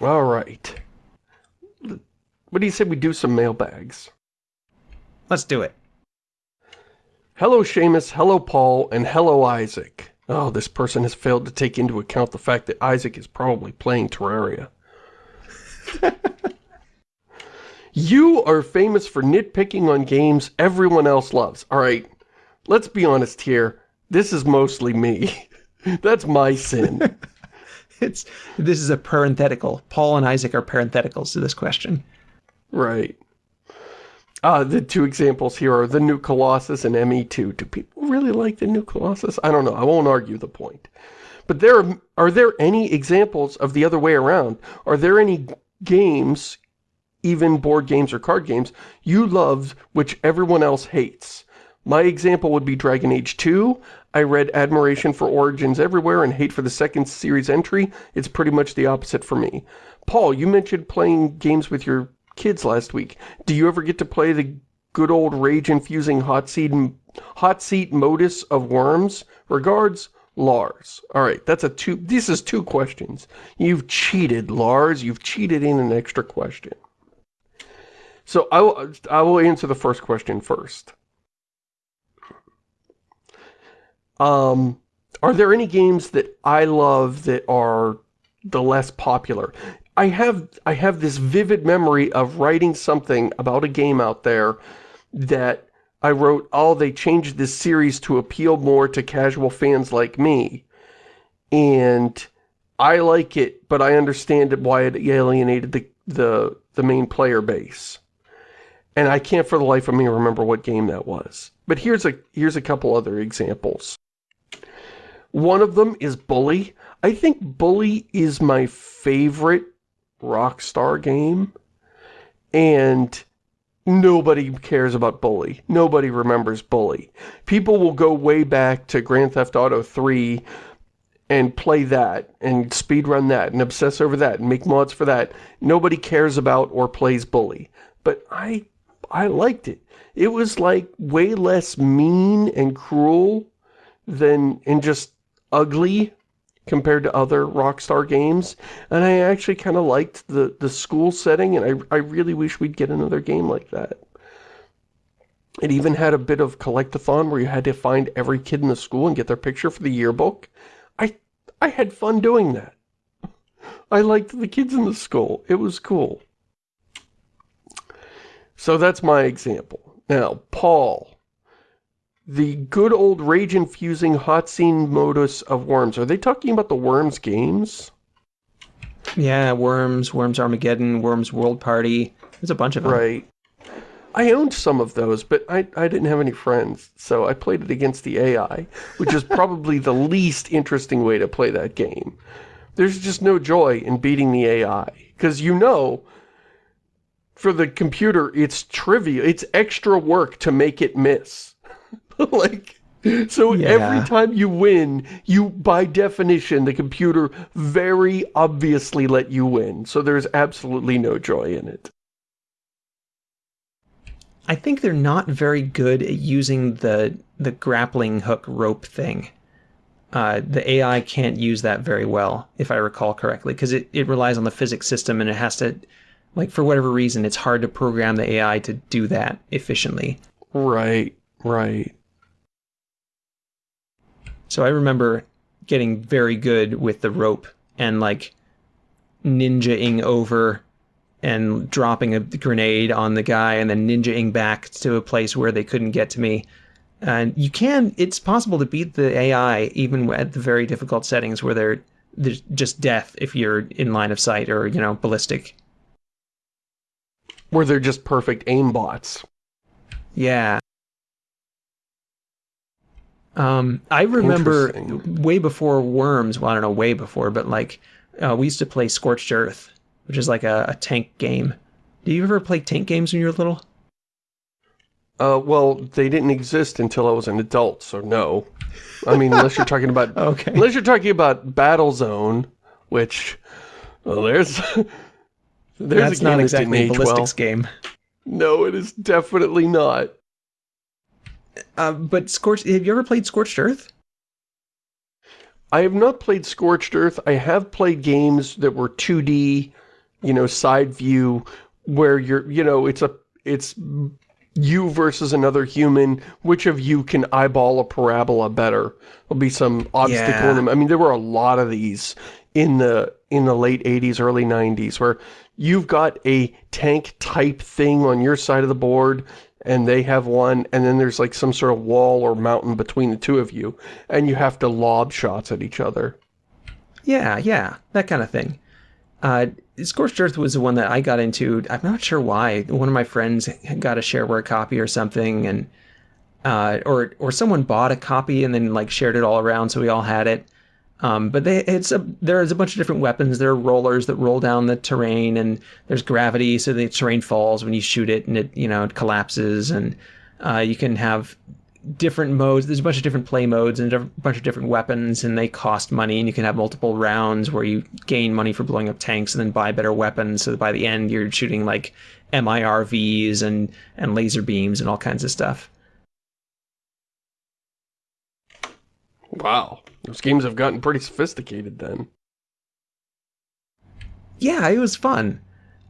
All right. What do you say we do some mailbags? Let's do it. Hello, Shamus. Hello, Paul. And hello, Isaac. Oh, this person has failed to take into account the fact that Isaac is probably playing Terraria. you are famous for nitpicking on games everyone else loves. All right, let's be honest here. This is mostly me. That's my sin. it's This is a parenthetical. Paul and Isaac are parentheticals to this question. Right. Uh, the two examples here are the new Colossus and ME2. Do people really like the new Colossus? I don't know. I won't argue the point. But there are, are there any examples of the other way around? Are there any games, even board games or card games, you love which everyone else hates? My example would be Dragon Age 2. I read admiration for Origins everywhere and hate for the second series entry. It's pretty much the opposite for me. Paul, you mentioned playing games with your kids last week. Do you ever get to play the good old rage-infusing hot seat, hot seat modus of worms? Regards, Lars. Alright, that's a two, this is two questions. You've cheated, Lars. You've cheated in an extra question. So I will, I will answer the first question first. Um, are there any games that I love that are the less popular? I have I have this vivid memory of writing something about a game out there that I wrote, oh, they changed this series to appeal more to casual fans like me. And I like it, but I understand why it alienated the, the, the main player base. And I can't for the life of me remember what game that was. But here's a here's a couple other examples. One of them is Bully. I think Bully is my favorite Rockstar game. And nobody cares about Bully. Nobody remembers Bully. People will go way back to Grand Theft Auto 3 and play that and speedrun that and obsess over that and make mods for that. Nobody cares about or plays Bully. But I I liked it. It was like way less mean and cruel than and just ugly compared to other Rockstar games. And I actually kind of liked the, the school setting, and I, I really wish we'd get another game like that. It even had a bit of collectathon where you had to find every kid in the school and get their picture for the yearbook. I, I had fun doing that. I liked the kids in the school. It was cool. So that's my example. Now, Paul the good old rage-infusing hot scene modus of Worms. Are they talking about the Worms games? Yeah, Worms, Worms Armageddon, Worms World Party. There's a bunch of them. Right. I owned some of those, but I, I didn't have any friends, so I played it against the AI, which is probably the least interesting way to play that game. There's just no joy in beating the AI, because you know, for the computer, it's trivial. It's extra work to make it miss. like, so yeah. every time you win, you, by definition, the computer very obviously let you win. So there's absolutely no joy in it. I think they're not very good at using the the grappling hook rope thing. Uh, the AI can't use that very well, if I recall correctly, because it, it relies on the physics system and it has to, like, for whatever reason, it's hard to program the AI to do that efficiently. Right, right. So I remember getting very good with the rope and like ninjaing over and dropping a grenade on the guy and then ninjaing back to a place where they couldn't get to me. And you can, it's possible to beat the AI even at the very difficult settings where they're, there's just death if you're in line of sight or, you know, ballistic. Where they're just perfect aim bots. Yeah. Um, I remember way before Worms, well, I don't know, way before, but like, uh, we used to play Scorched Earth, which is like a, a tank game. Do you ever play tank games when you were little? Uh, well, they didn't exist until I was an adult, so no. I mean, unless you're talking about, okay. unless you're talking about Battlezone, which, well, there's, there's That's not exactly a ballistics well. game. No, it is definitely not. Uh, but Scorched, have you ever played Scorched Earth? I have not played Scorched Earth. I have played games that were 2D, you know, side view, where you're, you know, it's a, it's you versus another human, which of you can eyeball a parabola better? There'll be some obstacle yeah. in them. I mean, there were a lot of these in the in the late 80s, early 90s, where you've got a tank type thing on your side of the board, and they have one, and then there's like some sort of wall or mountain between the two of you, and you have to lob shots at each other. Yeah, yeah, that kind of thing. Uh, Scorched Earth was the one that I got into. I'm not sure why. One of my friends got a shareware copy or something, and uh, or or someone bought a copy and then like shared it all around, so we all had it. Um, but they, it's a, there's a bunch of different weapons. There are rollers that roll down the terrain, and there's gravity, so the terrain falls when you shoot it, and it you know it collapses. And uh, you can have different modes. There's a bunch of different play modes and a bunch of different weapons, and they cost money. And you can have multiple rounds where you gain money for blowing up tanks and then buy better weapons. So by the end, you're shooting like MIRVs and and laser beams and all kinds of stuff. Wow, those games have gotten pretty sophisticated then. Yeah, it was fun.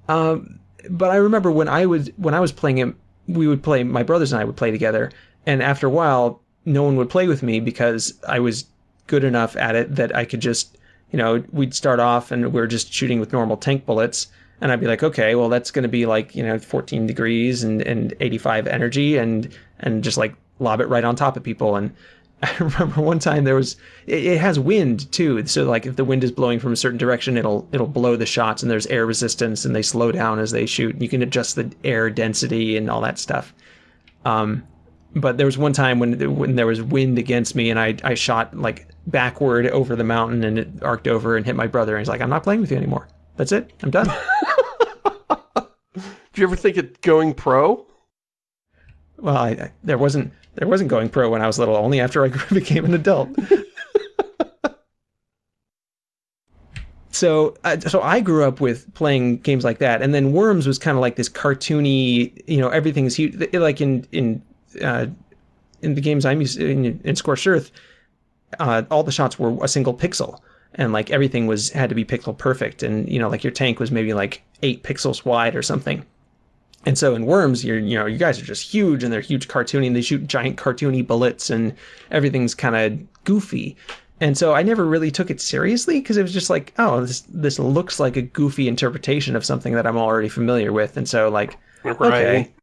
Um, but I remember when I was when I was playing it, we would play. My brothers and I would play together, and after a while, no one would play with me because I was good enough at it that I could just, you know, we'd start off and we are just shooting with normal tank bullets. And I'd be like, okay, well, that's going to be like, you know, 14 degrees and, and 85 energy and, and just like lob it right on top of people. And I remember one time there was, it, it has wind too. So like if the wind is blowing from a certain direction, it'll, it'll blow the shots and there's air resistance and they slow down as they shoot. You can adjust the air density and all that stuff. Um, but there was one time when when there was wind against me and I I shot like backward over the mountain and it arced over and hit my brother and he's like I'm not playing with you anymore. That's it. I'm done. Do you ever think of going pro? Well, I, I, there wasn't there wasn't going pro when I was little. Only after I became an adult. so uh, so I grew up with playing games like that, and then Worms was kind of like this cartoony, you know, everything's huge. Like in in uh, in the games I'm used in, in Scorched Earth, uh, all the shots were a single pixel, and like everything was had to be pixel perfect, and you know like your tank was maybe like eight pixels wide or something. And so in Worms, you're you know you guys are just huge, and they're huge cartoony, and they shoot giant cartoony bullets, and everything's kind of goofy. And so I never really took it seriously because it was just like, oh, this this looks like a goofy interpretation of something that I'm already familiar with, and so like, right. okay,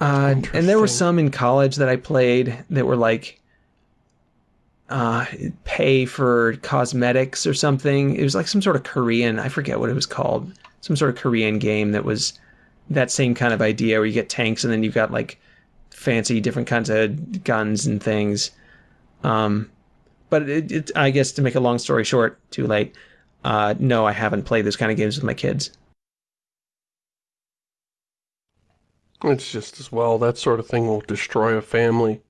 Uh, and there were some in college that I played that were like uh, pay for cosmetics or something. It was like some sort of Korean, I forget what it was called, some sort of Korean game that was that same kind of idea where you get tanks and then you've got like fancy different kinds of guns and things. Um, but it, it, I guess to make a long story short, too late. Uh, no, I haven't played those kind of games with my kids. It's just as well. That sort of thing will destroy a family.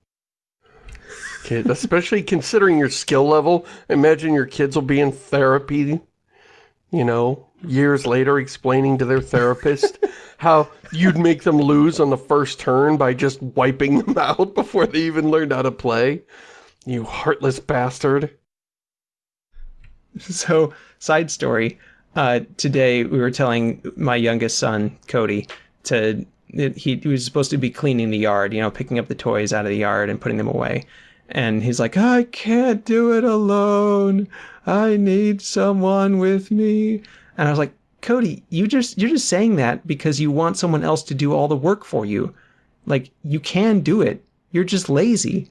Kid, especially considering your skill level. Imagine your kids will be in therapy, you know, years later explaining to their therapist how you'd make them lose on the first turn by just wiping them out before they even learned how to play. You heartless bastard. So, side story. Uh, today we were telling my youngest son, Cody, to it, he, he was supposed to be cleaning the yard, you know, picking up the toys out of the yard and putting them away. And he's like, I can't do it alone. I need someone with me. And I was like, Cody, you just you're just saying that because you want someone else to do all the work for you. Like you can do it. You're just lazy.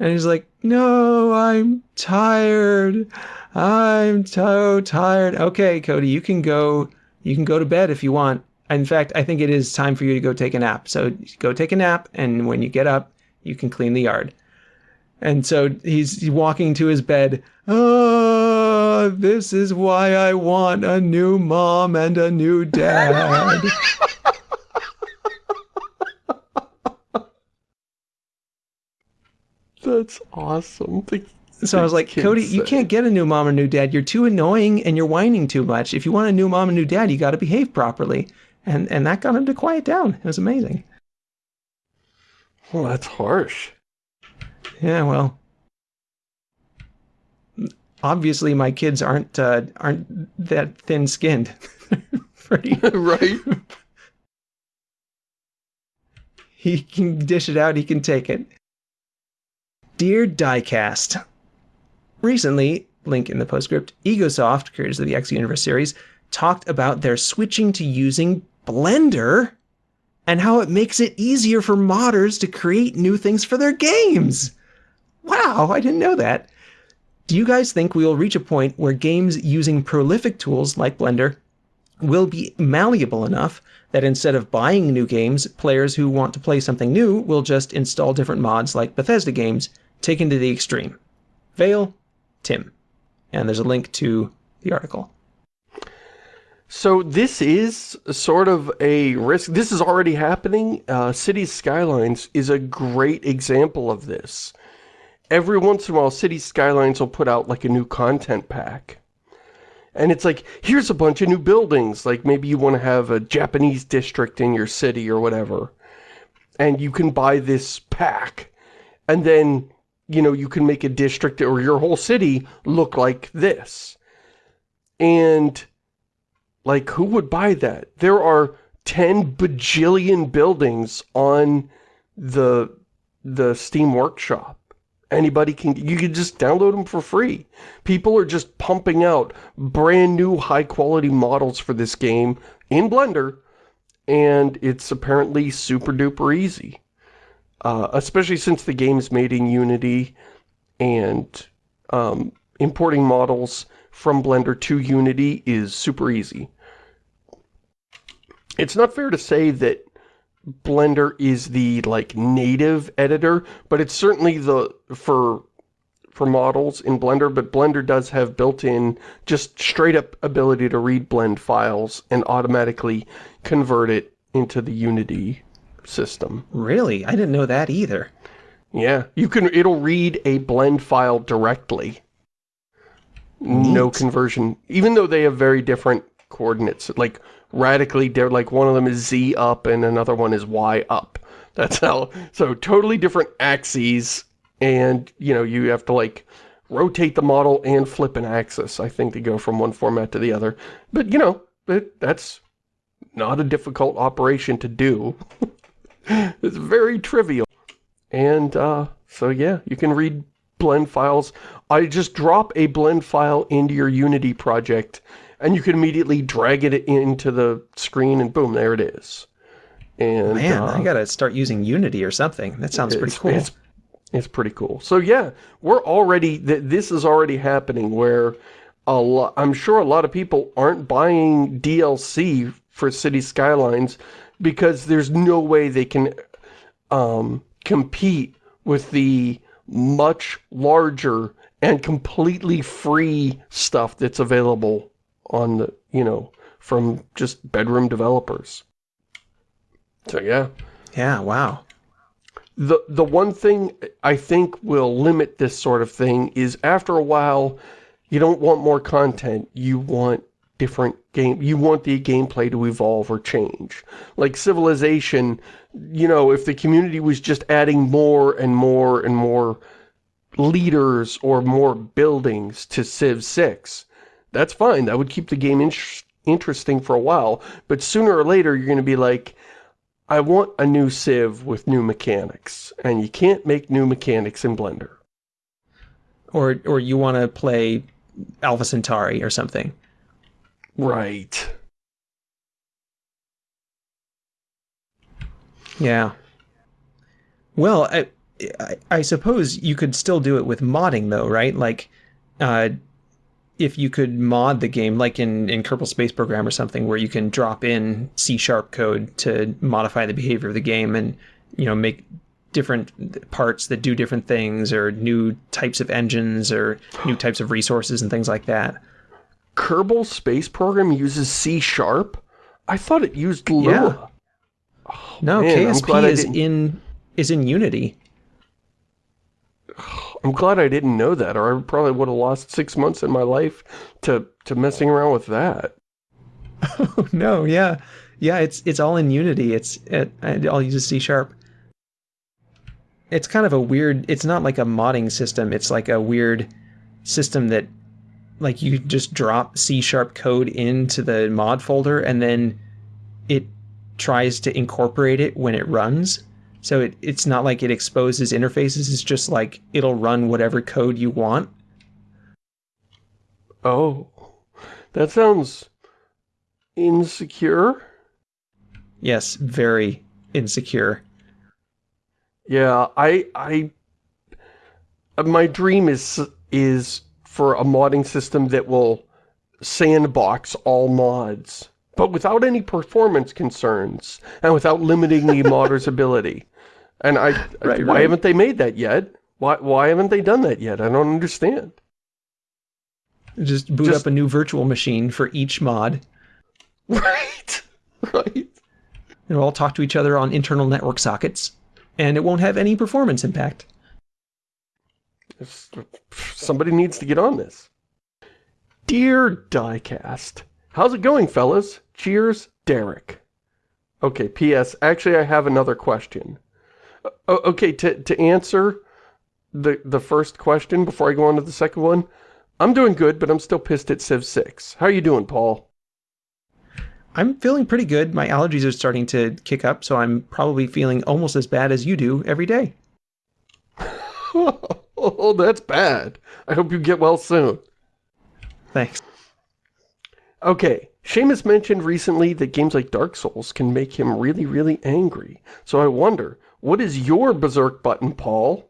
And he's like, "No, I'm tired. I'm so tired." Okay, Cody, you can go you can go to bed if you want. In fact, I think it is time for you to go take a nap. So go take a nap, and when you get up, you can clean the yard. And so he's walking to his bed. Oh, this is why I want a new mom and a new dad. That's awesome. so I was like, Cody, say. you can't get a new mom or new dad. You're too annoying and you're whining too much. If you want a new mom and new dad, you got to behave properly and and that got him to quiet down. It was amazing. Well, that's harsh. Yeah, well, obviously my kids aren't uh, aren't that thin-skinned. Pretty right? he can dish it out, he can take it. Dear Diecast, recently, link in the postscript, Egosoft, creators of the X Universe series, talked about their switching to using Blender and how it makes it easier for modders to create new things for their games. Wow, I didn't know that. Do you guys think we will reach a point where games using prolific tools like Blender will be malleable enough that instead of buying new games, players who want to play something new will just install different mods like Bethesda games, taken to the extreme? Vale, Tim. And there's a link to the article. So this is sort of a risk. This is already happening. Uh, Cities Skylines is a great example of this. Every once in a while, Cities Skylines will put out like a new content pack. And it's like, here's a bunch of new buildings. Like maybe you want to have a Japanese district in your city or whatever. And you can buy this pack. And then, you know, you can make a district or your whole city look like this. And like, who would buy that? There are 10 bajillion buildings on the the Steam Workshop. Anybody can, you can just download them for free. People are just pumping out brand new high quality models for this game in Blender, and it's apparently super duper easy. Uh, especially since the game is made in Unity, and um, importing models from Blender to Unity is super easy it's not fair to say that Blender is the like native editor, but it's certainly the for for models in Blender, but Blender does have built-in just straight up ability to read blend files and automatically convert it into the Unity system. Really? I didn't know that either. Yeah, you can it'll read a blend file directly. No conversion, even though they have very different coordinates. Like radically different. Like one of them is Z up and another one is Y up. That's how, so totally different axes and, you know, you have to like rotate the model and flip an axis, I think, to go from one format to the other. But, you know, it, that's not a difficult operation to do. it's very trivial. And, uh, so yeah, you can read blend files. I just drop a blend file into your Unity project and you can immediately drag it into the screen and boom, there it is. And Man, uh, I gotta start using Unity or something. That sounds pretty cool. It's, it's pretty cool. So yeah, we're already, th this is already happening where a lot, I'm sure a lot of people aren't buying DLC for City Skylines because there's no way they can um, compete with the much larger and completely free stuff that's available on the, you know, from just bedroom developers. So yeah. Yeah, wow. The the one thing I think will limit this sort of thing is after a while you don't want more content, you want different game you want the gameplay to evolve or change. Like Civilization, you know, if the community was just adding more and more and more leaders or more buildings to Civ 6, that's fine. That would keep the game in interesting for a while. But sooner or later, you're going to be like, I want a new Civ with new mechanics. And you can't make new mechanics in Blender. Or, or you want to play Alpha Centauri or something. Right. Yeah. Well, I, I, I, suppose you could still do it with modding, though, right? Like, uh, if you could mod the game, like in, in Kerbal Space Program or something, where you can drop in C-sharp code to modify the behavior of the game and, you know, make different parts that do different things or new types of engines or new types of resources and things like that. Kerbal Space Program uses C-sharp? I thought it used Lua. Yeah. Oh, no, man, KSP is in is in Unity. I'm glad I didn't know that, or I probably would have lost six months in my life to, to messing around with that. Oh, no, yeah. Yeah, it's it's all in Unity. It's it, I'll use C Sharp. it's kind of a weird. It's not like a modding system. It's like a weird system that, like, you just drop C sharp code into the mod folder, and then it tries to incorporate it when it runs. So it, it's not like it exposes interfaces. It's just like it'll run whatever code you want. Oh, that sounds insecure. Yes, very insecure. Yeah, I, I, uh, my dream is, is for a modding system that will sandbox all mods, but without any performance concerns, and without limiting the modder's ability. And I, Right, why right. haven't they made that yet? Why, why haven't they done that yet? I don't understand. Just boot Just- up a new virtual machine for each mod. Right, right. They'll all talk to each other on internal network sockets, and it won't have any performance impact. Somebody needs to get on this. Dear Diecast, how's it going, fellas? Cheers, Derek. Okay, P.S. Actually, I have another question. O- okay, to, to answer the, the first question before I go on to the second one, I'm doing good, but I'm still pissed at Civ 6. How are you doing, Paul? I'm feeling pretty good. My allergies are starting to kick up, so I'm probably feeling almost as bad as you do every day. oh, that's bad. I hope you get well soon. Thanks. Okay, Shamus mentioned recently that games like Dark Souls can make him really, really angry. So I wonder, what is your berserk button, Paul?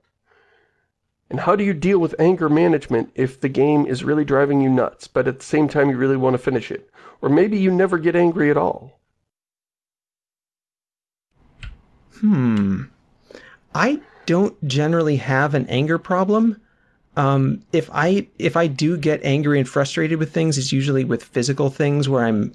And how do you deal with anger management if the game is really driving you nuts, but at the same time you really want to finish it? Or maybe you never get angry at all. Hmm. I don't generally have an anger problem. Um, if I if I do get angry and frustrated with things, it's usually with physical things where I'm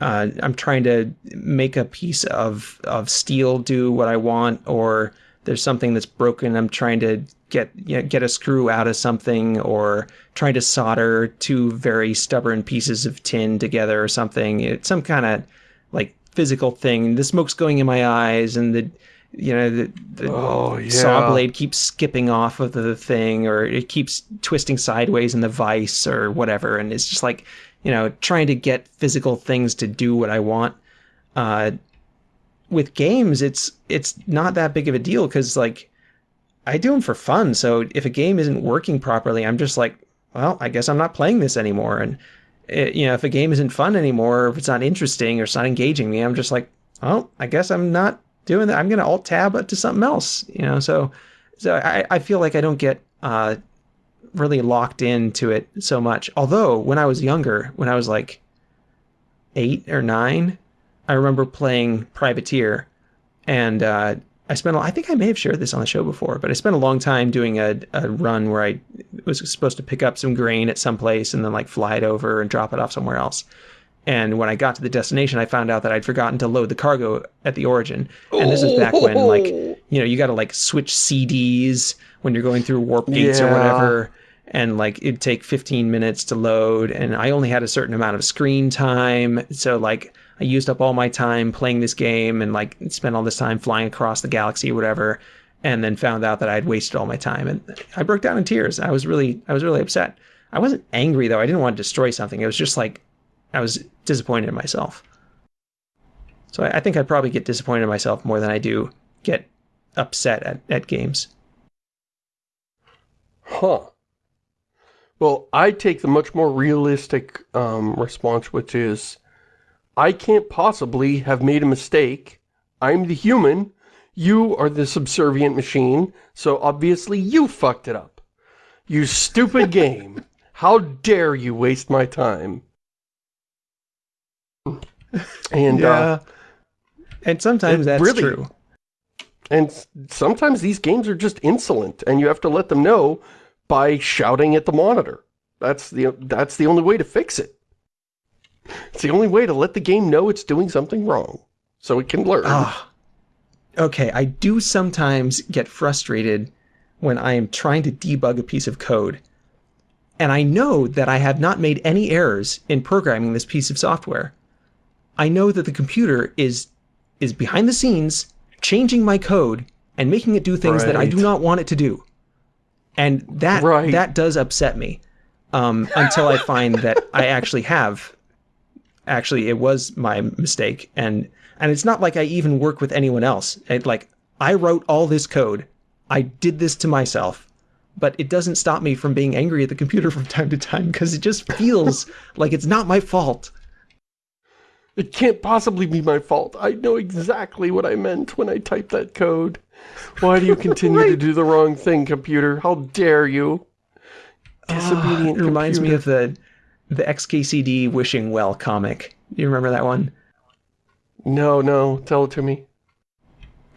uh, I'm trying to make a piece of of steel do what I want, or there's something that's broken. I'm trying to get you know, get a screw out of something, or trying to solder two very stubborn pieces of tin together, or something. It's some kind of like physical thing. The smoke's going in my eyes, and the you know the, the Oh, yeah. saw blade keeps skipping off of the thing, or it keeps twisting sideways in the vise, or whatever. And it's just like you know trying to get physical things to do what I want. Uh, with games, it's it's not that big of a deal because like I do them for fun. So if a game isn't working properly, I'm just like, well, I guess I'm not playing this anymore. And it, you know, if a game isn't fun anymore, if it's not interesting or it's not engaging me, I'm just like, well, I guess I'm not doing that. I'm going to alt tab to something else. You know, so so I, I feel like I don't get uh, really locked into it so much. Although when I was younger, when I was like eight or nine, I remember playing Privateer, and uh, I spent. I think I may have shared this on the show before, but I spent a long time doing a, a run where I was supposed to pick up some grain at some place and then like fly it over and drop it off somewhere else. And when I got to the destination, I found out that I'd forgotten to load the cargo at the origin. And this is back when like you know you got to like switch CDs when you're going through warp gates or whatever. And like it'd take 15 minutes to load. And i only had a certain amount of screen time. So like i used up all my time playing this game and like spent all this time flying across the galaxy or whatever and then found out that i'd wasted all my time. And i broke down in tears. I was really i was really upset. I wasn't angry though. I didn't want to destroy something. It was just like i was disappointed in myself so i, I think i'd probably get disappointed in myself more than i do get upset at, at games Huh. Well, I take the much more realistic um, response, which is, I can't possibly have made a mistake. I'm the human. You are the subservient machine, so obviously you fucked it up. You stupid game. How dare you waste my time? And, uh, and sometimes that's really- true and sometimes these games are just insolent, and you have to let them know by shouting at the monitor. That's the that's the only way to fix it. It's the only way to let the game know it's doing something wrong, so it can learn. Ah. Okay, I do sometimes get frustrated when I am trying to debug a piece of code. And I know that I have not made any errors in programming this piece of software. I know that the computer is is behind the scenes changing my code and making it do things that I do not want it to do. And that Right. that does upset me. Um, until I find that I actually have actually it was my mistake and and it's not like I even work with anyone else. It, like I wrote all this code. I did this to myself. But it doesn't stop me from being angry at the computer from time to time because it just feels like it's not my fault. It can't possibly be my fault. I know exactly what I meant when I typed that code. Why do you continue to do the wrong thing, computer? How dare you? Disobedient It reminds me of the the XKCD Wishing Well comic. You remember that one? No, no, tell it to me.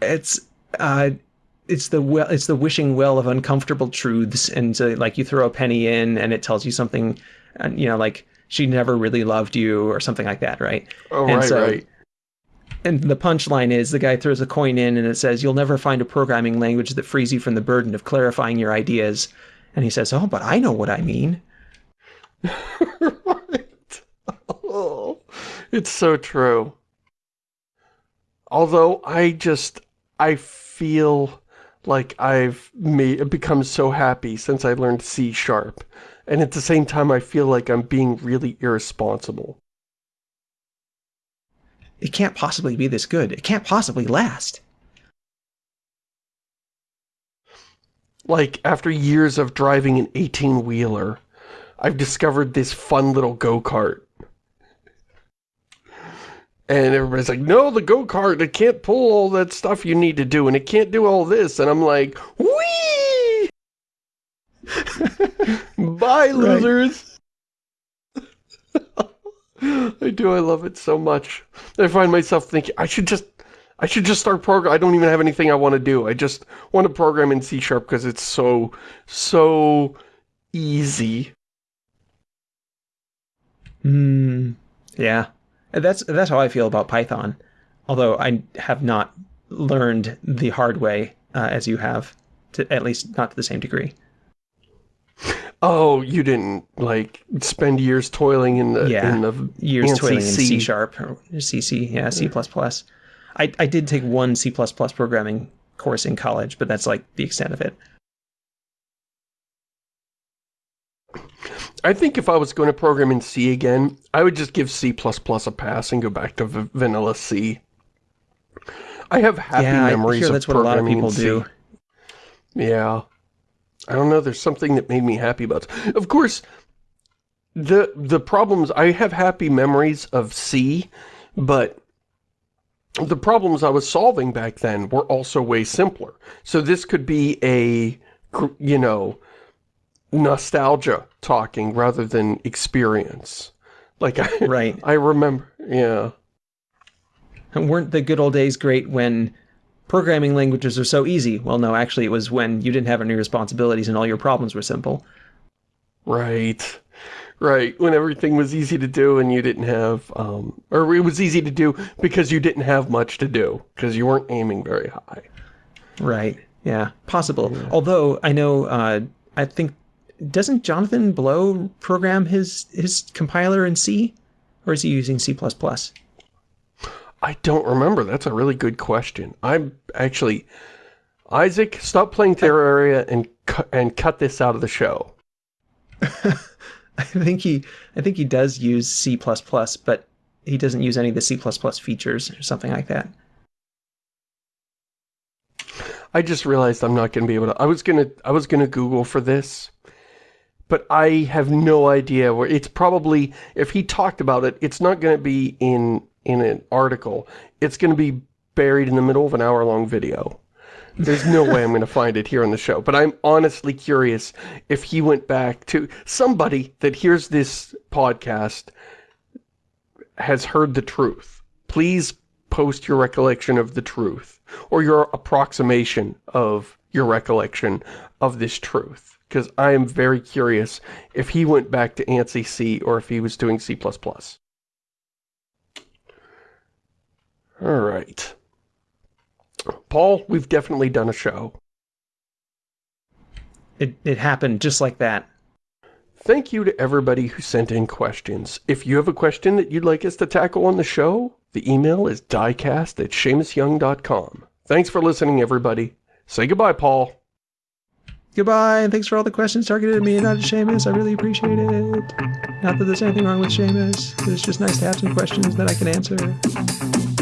It's uh it's the well it's the wishing well of uncomfortable truths and so like you throw a penny in and it tells you something and you know like she never really loved you or something like that, right? Oh, And right, so- right. And the punchline is the guy throws a coin in and it says, You'll never find a programming language that frees you from the burden of clarifying your ideas. And he says, Oh, but I know what I mean. right. Oh, it's so true. Although I just, I feel like I've made, become so happy since I learned C sharp. And at the same time, I feel like I'm being really irresponsible. It can't possibly be this good. It can't possibly last. Like, after years of driving an 18-wheeler, I've discovered this fun little go-kart. And everybody's like, no, the go-kart, it can't pull all that stuff you need to do, and it can't do all this. And I'm like, whee! Bye, losers! I do, I love it so much. I find myself thinking, I should just, I should just start program. I don't even have anything I want to do. I just want to program in C Sharp because it's so, so easy. Hmm. Yeah. That's that's how I feel about Python. Although I have not learned the hard way uh, as you have, to at least not to the same degree. Oh, you didn't like spend years toiling in the Yeah. in the Years toiling in C. C sharp or CC, yeah, C plus plus. I I did take one C plus plus programming course in college, but that's like the extent of it. I think if I was going to program in C again, I would just give C++ plus a pass and go back to v vanilla C. I have happy yeah, I memories hear of that's what a lot of people do. Yeah. I don't know, there's something that made me happy about it. Of course, the the problems, I have happy memories of C, but the problems I was solving back then were also way simpler. So this could be a, you know, nostalgia talking rather than experience. Like, I, Right. I remember, yeah. And weren't the good old days great when programming languages are so easy? Well, no, actually, it was when you didn't have any responsibilities and all your problems were simple. Right. Right. When everything was easy to do and you didn't have, um, or it was easy to do because you didn't have much to do, because you weren't aiming very high. Right. Yeah. Possible. Although I know, uh, I think doesn't Jonathan Blow program his his compiler in C, or is he using C++? I don't remember. That's a really good question. I'm actually, Isaac, stop playing Terraria and cu and cut this out of the show. I think he I think he does use C++, but he doesn't use any of the C++ features or something like that. I just realized I'm not going to be able to. I was gonna. I was gonna Google for this, but I have no idea where. It's probably if he talked about it, it's not going to be in in an article. It's going to be buried in the middle of an hour long video. There's no way I'm going to find it here on the show. But I'm honestly curious if he went back to somebody that hears this podcast has heard the truth. Please post your recollection of the truth or your approximation of your recollection of this truth. Because I am very curious if he went back to ANSI C or if he was doing C++. All right. Paul, we've definitely done a show. It it happened just like that. Thank you to everybody who sent in questions. If you have a question that you'd like us to tackle on the show, the email is diecast at ShamusYoung.com. Thanks for listening, everybody. Say goodbye, Paul. Goodbye, and thanks for all the questions targeted at me and not at Shamus. I really appreciate it. Not that there's anything wrong with Shamus, but it's just nice to have some questions that I can answer.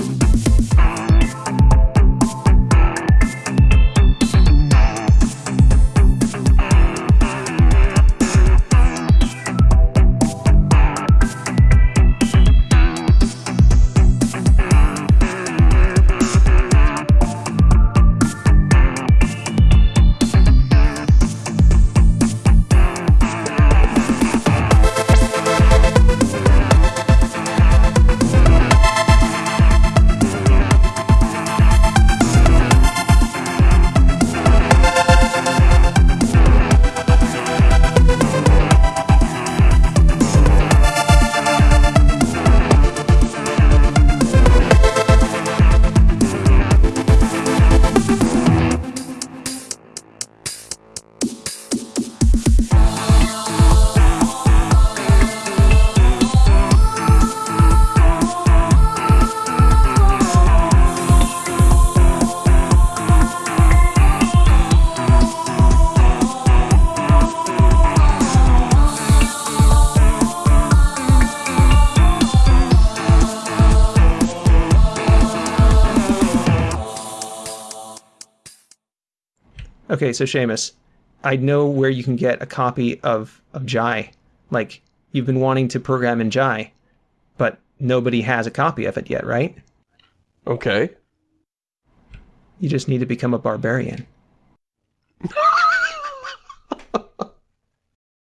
Okay, so Shamus, I know where you can get a copy of, of Jai. Like, you've been wanting to program in Jai, but nobody has a copy of it yet, right? Okay. You just need to become a barbarian.